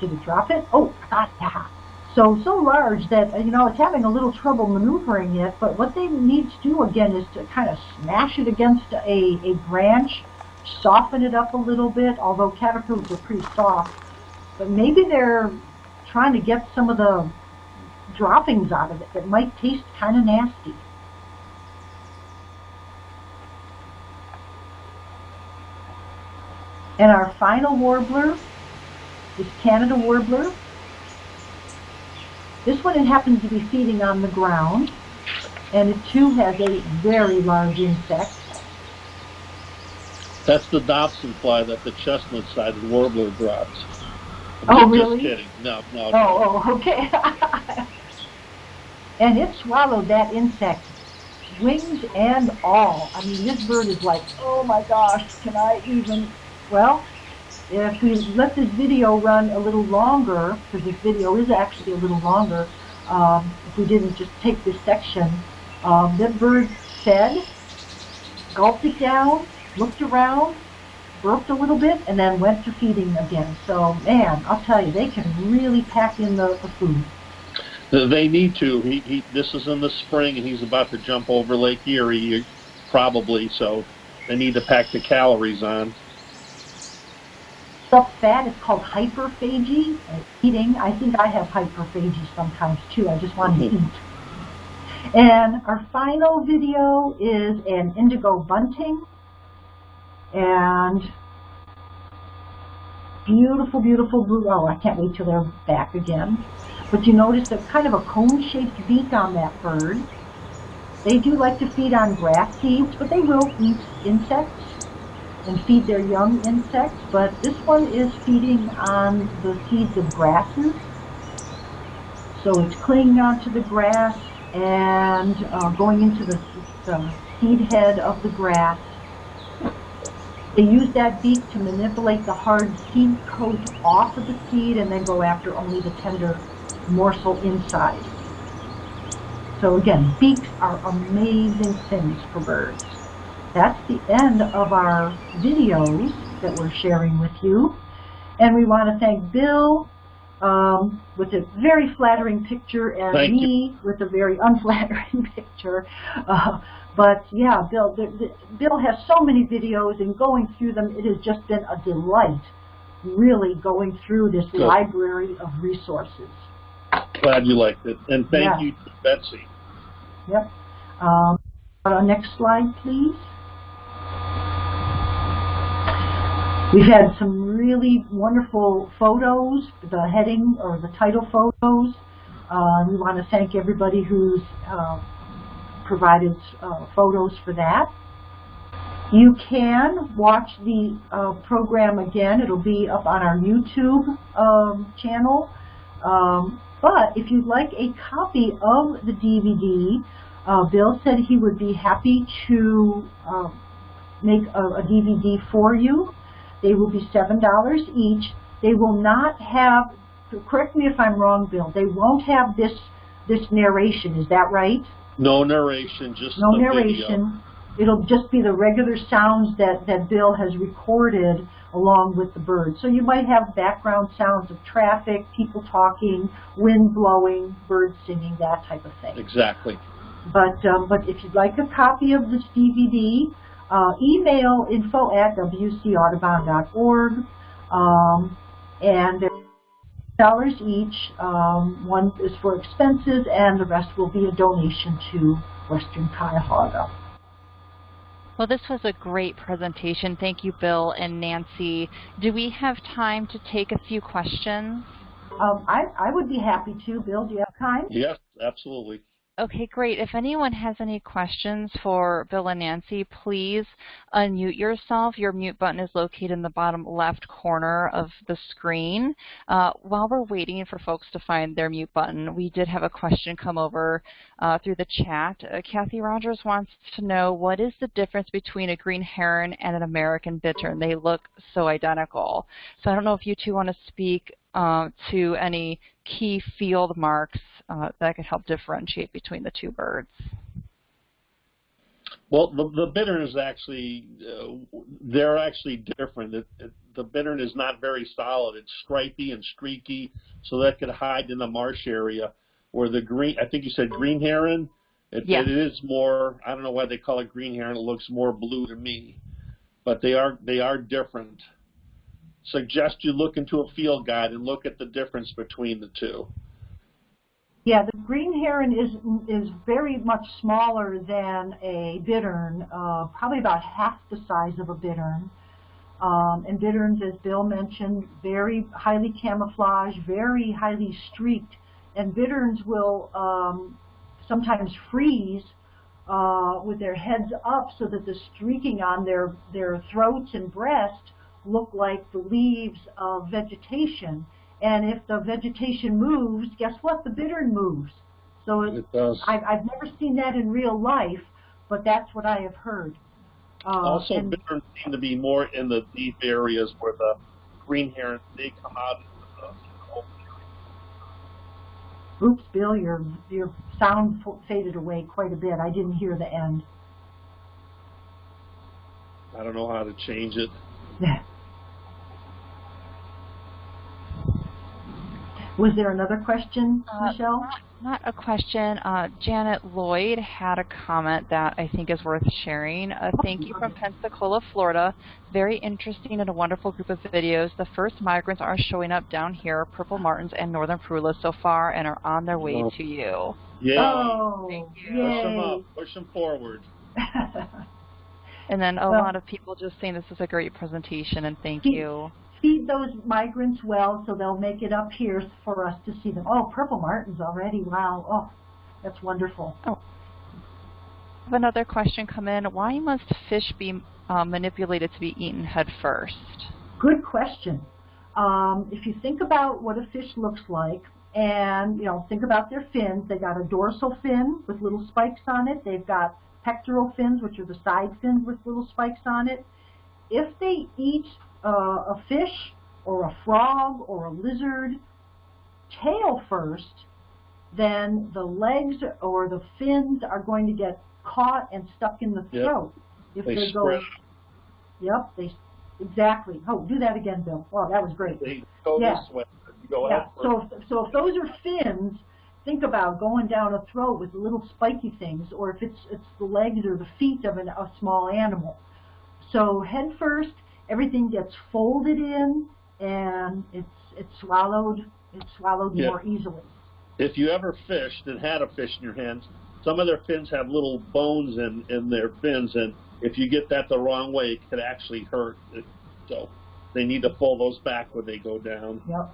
did it drop it? Oh, got that. So, so large that, you know, it's having a little trouble maneuvering it, but what they need to do again is to kind of smash it against a, a branch, soften it up a little bit, although caterpillars are pretty soft. But maybe they're trying to get some of the droppings out of it that might taste kind of nasty. And our final warbler is Canada warbler. This one it happens to be feeding on the ground, and it too has a very large insect. That's the Dobson fly that the chestnut-sided warbler dropped. Oh, Just really? kidding. No, no. Oh, oh, okay. and it swallowed that insect, wings and all. I mean, this bird is like, oh my gosh, can I even? Well, if we let this video run a little longer, because this video is actually a little longer, um, if we didn't just take this section, um, that bird fed, gulped it down, looked around, burped a little bit, and then went to feeding again. So, man, I'll tell you, they can really pack in the, the food. They need to. He, he, this is in the spring, and he's about to jump over Lake Erie, probably. So they need to pack the calories on. Stuff fat is called hyperphagy. Eating, I think I have hyperphagy sometimes too. I just want to Mhm. eat. And our final video is an indigo bunting. And beautiful, beautiful blue. Oh, I can't wait till they're back again. But you notice a kind of a cone-shaped beak on that bird. They do like to feed on grass seeds, but they will eat insects and feed their young insects. But this one is feeding on the seeds of grasses. So it's clinging onto the grass and uh, going into the, the seed head of the grass. They use that beak to manipulate the hard seed coat off of the seed and then go after only the tender morsel inside. So again, beaks are amazing things for birds. That's the end of our videos that we're sharing with you. And we want to thank Bill um, with a very flattering picture and Thank you. me with a very unflattering picture. Uh, but yeah, Bill, the, the, Bill has so many videos and going through them, it has just been a delight really going through this Good. library of resources. Glad you liked it, and thank Yeah. you to Betsy. Yep. Um, next slide, please. We've had some really wonderful photos, the heading or the title photos. Uh, we want to thank everybody who's uh, provided uh, photos for that. You can watch the uh, program again. It'll be up on our YouTube um, channel. Um, but if you'd like a copy of the DVD, uh, Bill said he would be happy to uh, make a, a DVD for you. They will be $7 each. They will not have, correct me if I'm wrong, Bill, they won't have this, this narration, is that right? No narration, just No narration. It'll just be the regular sounds that, that Bill has recorded along with the bird. So you might have background sounds of traffic, people talking, wind blowing, birds singing, that type of thing. Exactly. But um, but if you'd like a copy of this DVD, uh, email info at wcaudubon.org, um, and they're dollars each. Um, one is for expenses, and the rest will be a donation to Western Cuyahoga. Well, this was a great presentation. Thank you, Bill and Nancy. Do we have time to take a few questions? Um, I, I would be happy to. Bill, do you have time? Yes, absolutely. Okay, great. If anyone has any questions for Bill and Nancy, please unmute yourself. Your mute button is located in the bottom left corner of the screen. Uh, while we're waiting for folks to find their mute button, we did have a question come over uh, through the chat. Uh, Kathy Rogers wants to know what is the difference between a green heron and an American bittern? They look so identical. So I don't know if you two want to speak uh, to any key field marks uh, that could help differentiate between the two birds. Well, the, the bittern is actually, uh, they're actually different. It, it, the bittern is not very solid. It's stripy and streaky, so that could hide in the marsh area. Where the green, I think you said green heron, it, Yes. it is more, I don't know why they call it green heron, it looks more blue to me. But they are, they are different. Suggest you look into a field guide and look at the difference between the two. Yeah, the green heron is is very much smaller than a bittern, uh, probably about half the size of a bittern. Um, and bitterns, as Bill mentioned, very highly camouflaged, very highly streaked. And bitterns will um, sometimes freeze uh, with their heads up so that the streaking on their, their throats and breast look like the leaves of vegetation. And if the vegetation moves, guess what? The bittern moves. So it, It does. I've, I've never seen that in real life, but that's what I have heard. Uh, Also, and- bitterns seem to be more in the deep areas where the green herons they come out into the, the area. Oops, Bill, your your sound f- faded away quite a bit. I didn't hear the end. I don't know how to change it. Was there another question, Uh, Michelle? Not, not a question. Uh, Janet Lloyd had a comment that I think is worth sharing. A thank you from Pensacola, Florida. Very interesting and a wonderful group of videos. The first migrants are showing up down here, Purple Martins and Northern Parulas so far, and are on their way Oh. to you. Yeah. Oh, Thank you. Push them up. Push them forward. And then a Well- lot of people just saying this is a great presentation and thank you. Feed those migrants well so they'll make it up here for us to see them. Oh, purple martins already. Wow. Oh, that's wonderful. I have another question come in. Why must fish be uh, manipulated to be eaten head first? Good question. Um, if you think about what a fish looks like, and you know, think about their fins. They got a dorsal fin with little spikes on it. They've got pectoral fins, which are the side fins with little spikes on it. If they eat uh, a fish or a frog or a lizard tail first, then the legs or the fins are going to get caught and stuck in the Yep. throat. If They they go, spread. yep, they exactly. Oh, do that again, Bill. Wow, that was great. They go Yeah. this way. Go Yeah. So, if, so if those are fins, think about going down a throat with little spiky things, or if it's it's the legs or the feet of an, a small animal. So head first, everything gets folded in, and it's it's swallowed. It's swallowed Yeah. more easily. if you ever fished and had a fish in your hands, some of their fins have little bones in, in their fins, and if you get that the wrong way, it could actually hurt. It, so they need to pull those back when they go down. Yep.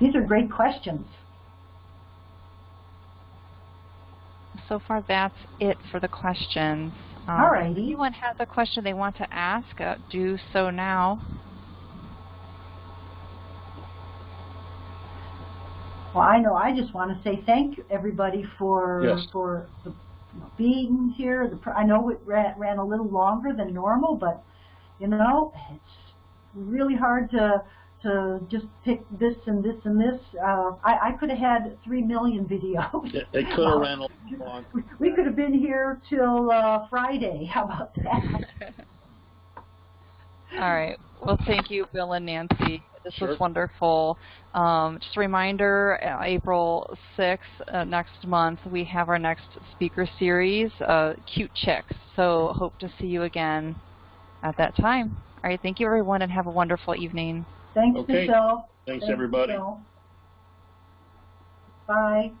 These are great questions. So far, that's it for the questions. Um, Alrighty. If anyone has a question they want to ask, uh, do so now. Well, I know. I just want to say thank you, everybody, for Yes. for the, being here. The, pr- I know it ran, ran a little longer than normal, but you know, it's really hard to to just pick this and this and this. Uh, I, I could have had three million videos. It, it could have ran a long. We- We could have been here till uh, Friday. How about that? All right. Well, thank you, Bill and Nancy. This Sure. was wonderful. Um, just a reminder, uh, April 6th, uh, next month, we have our next speaker series, uh, Cute Chicks. So hope to see you again at that time. All right. Thank you, everyone, and have a wonderful evening. Thanks, Okay. Michelle. Thanks, Thanks, everybody. Michelle. Bye.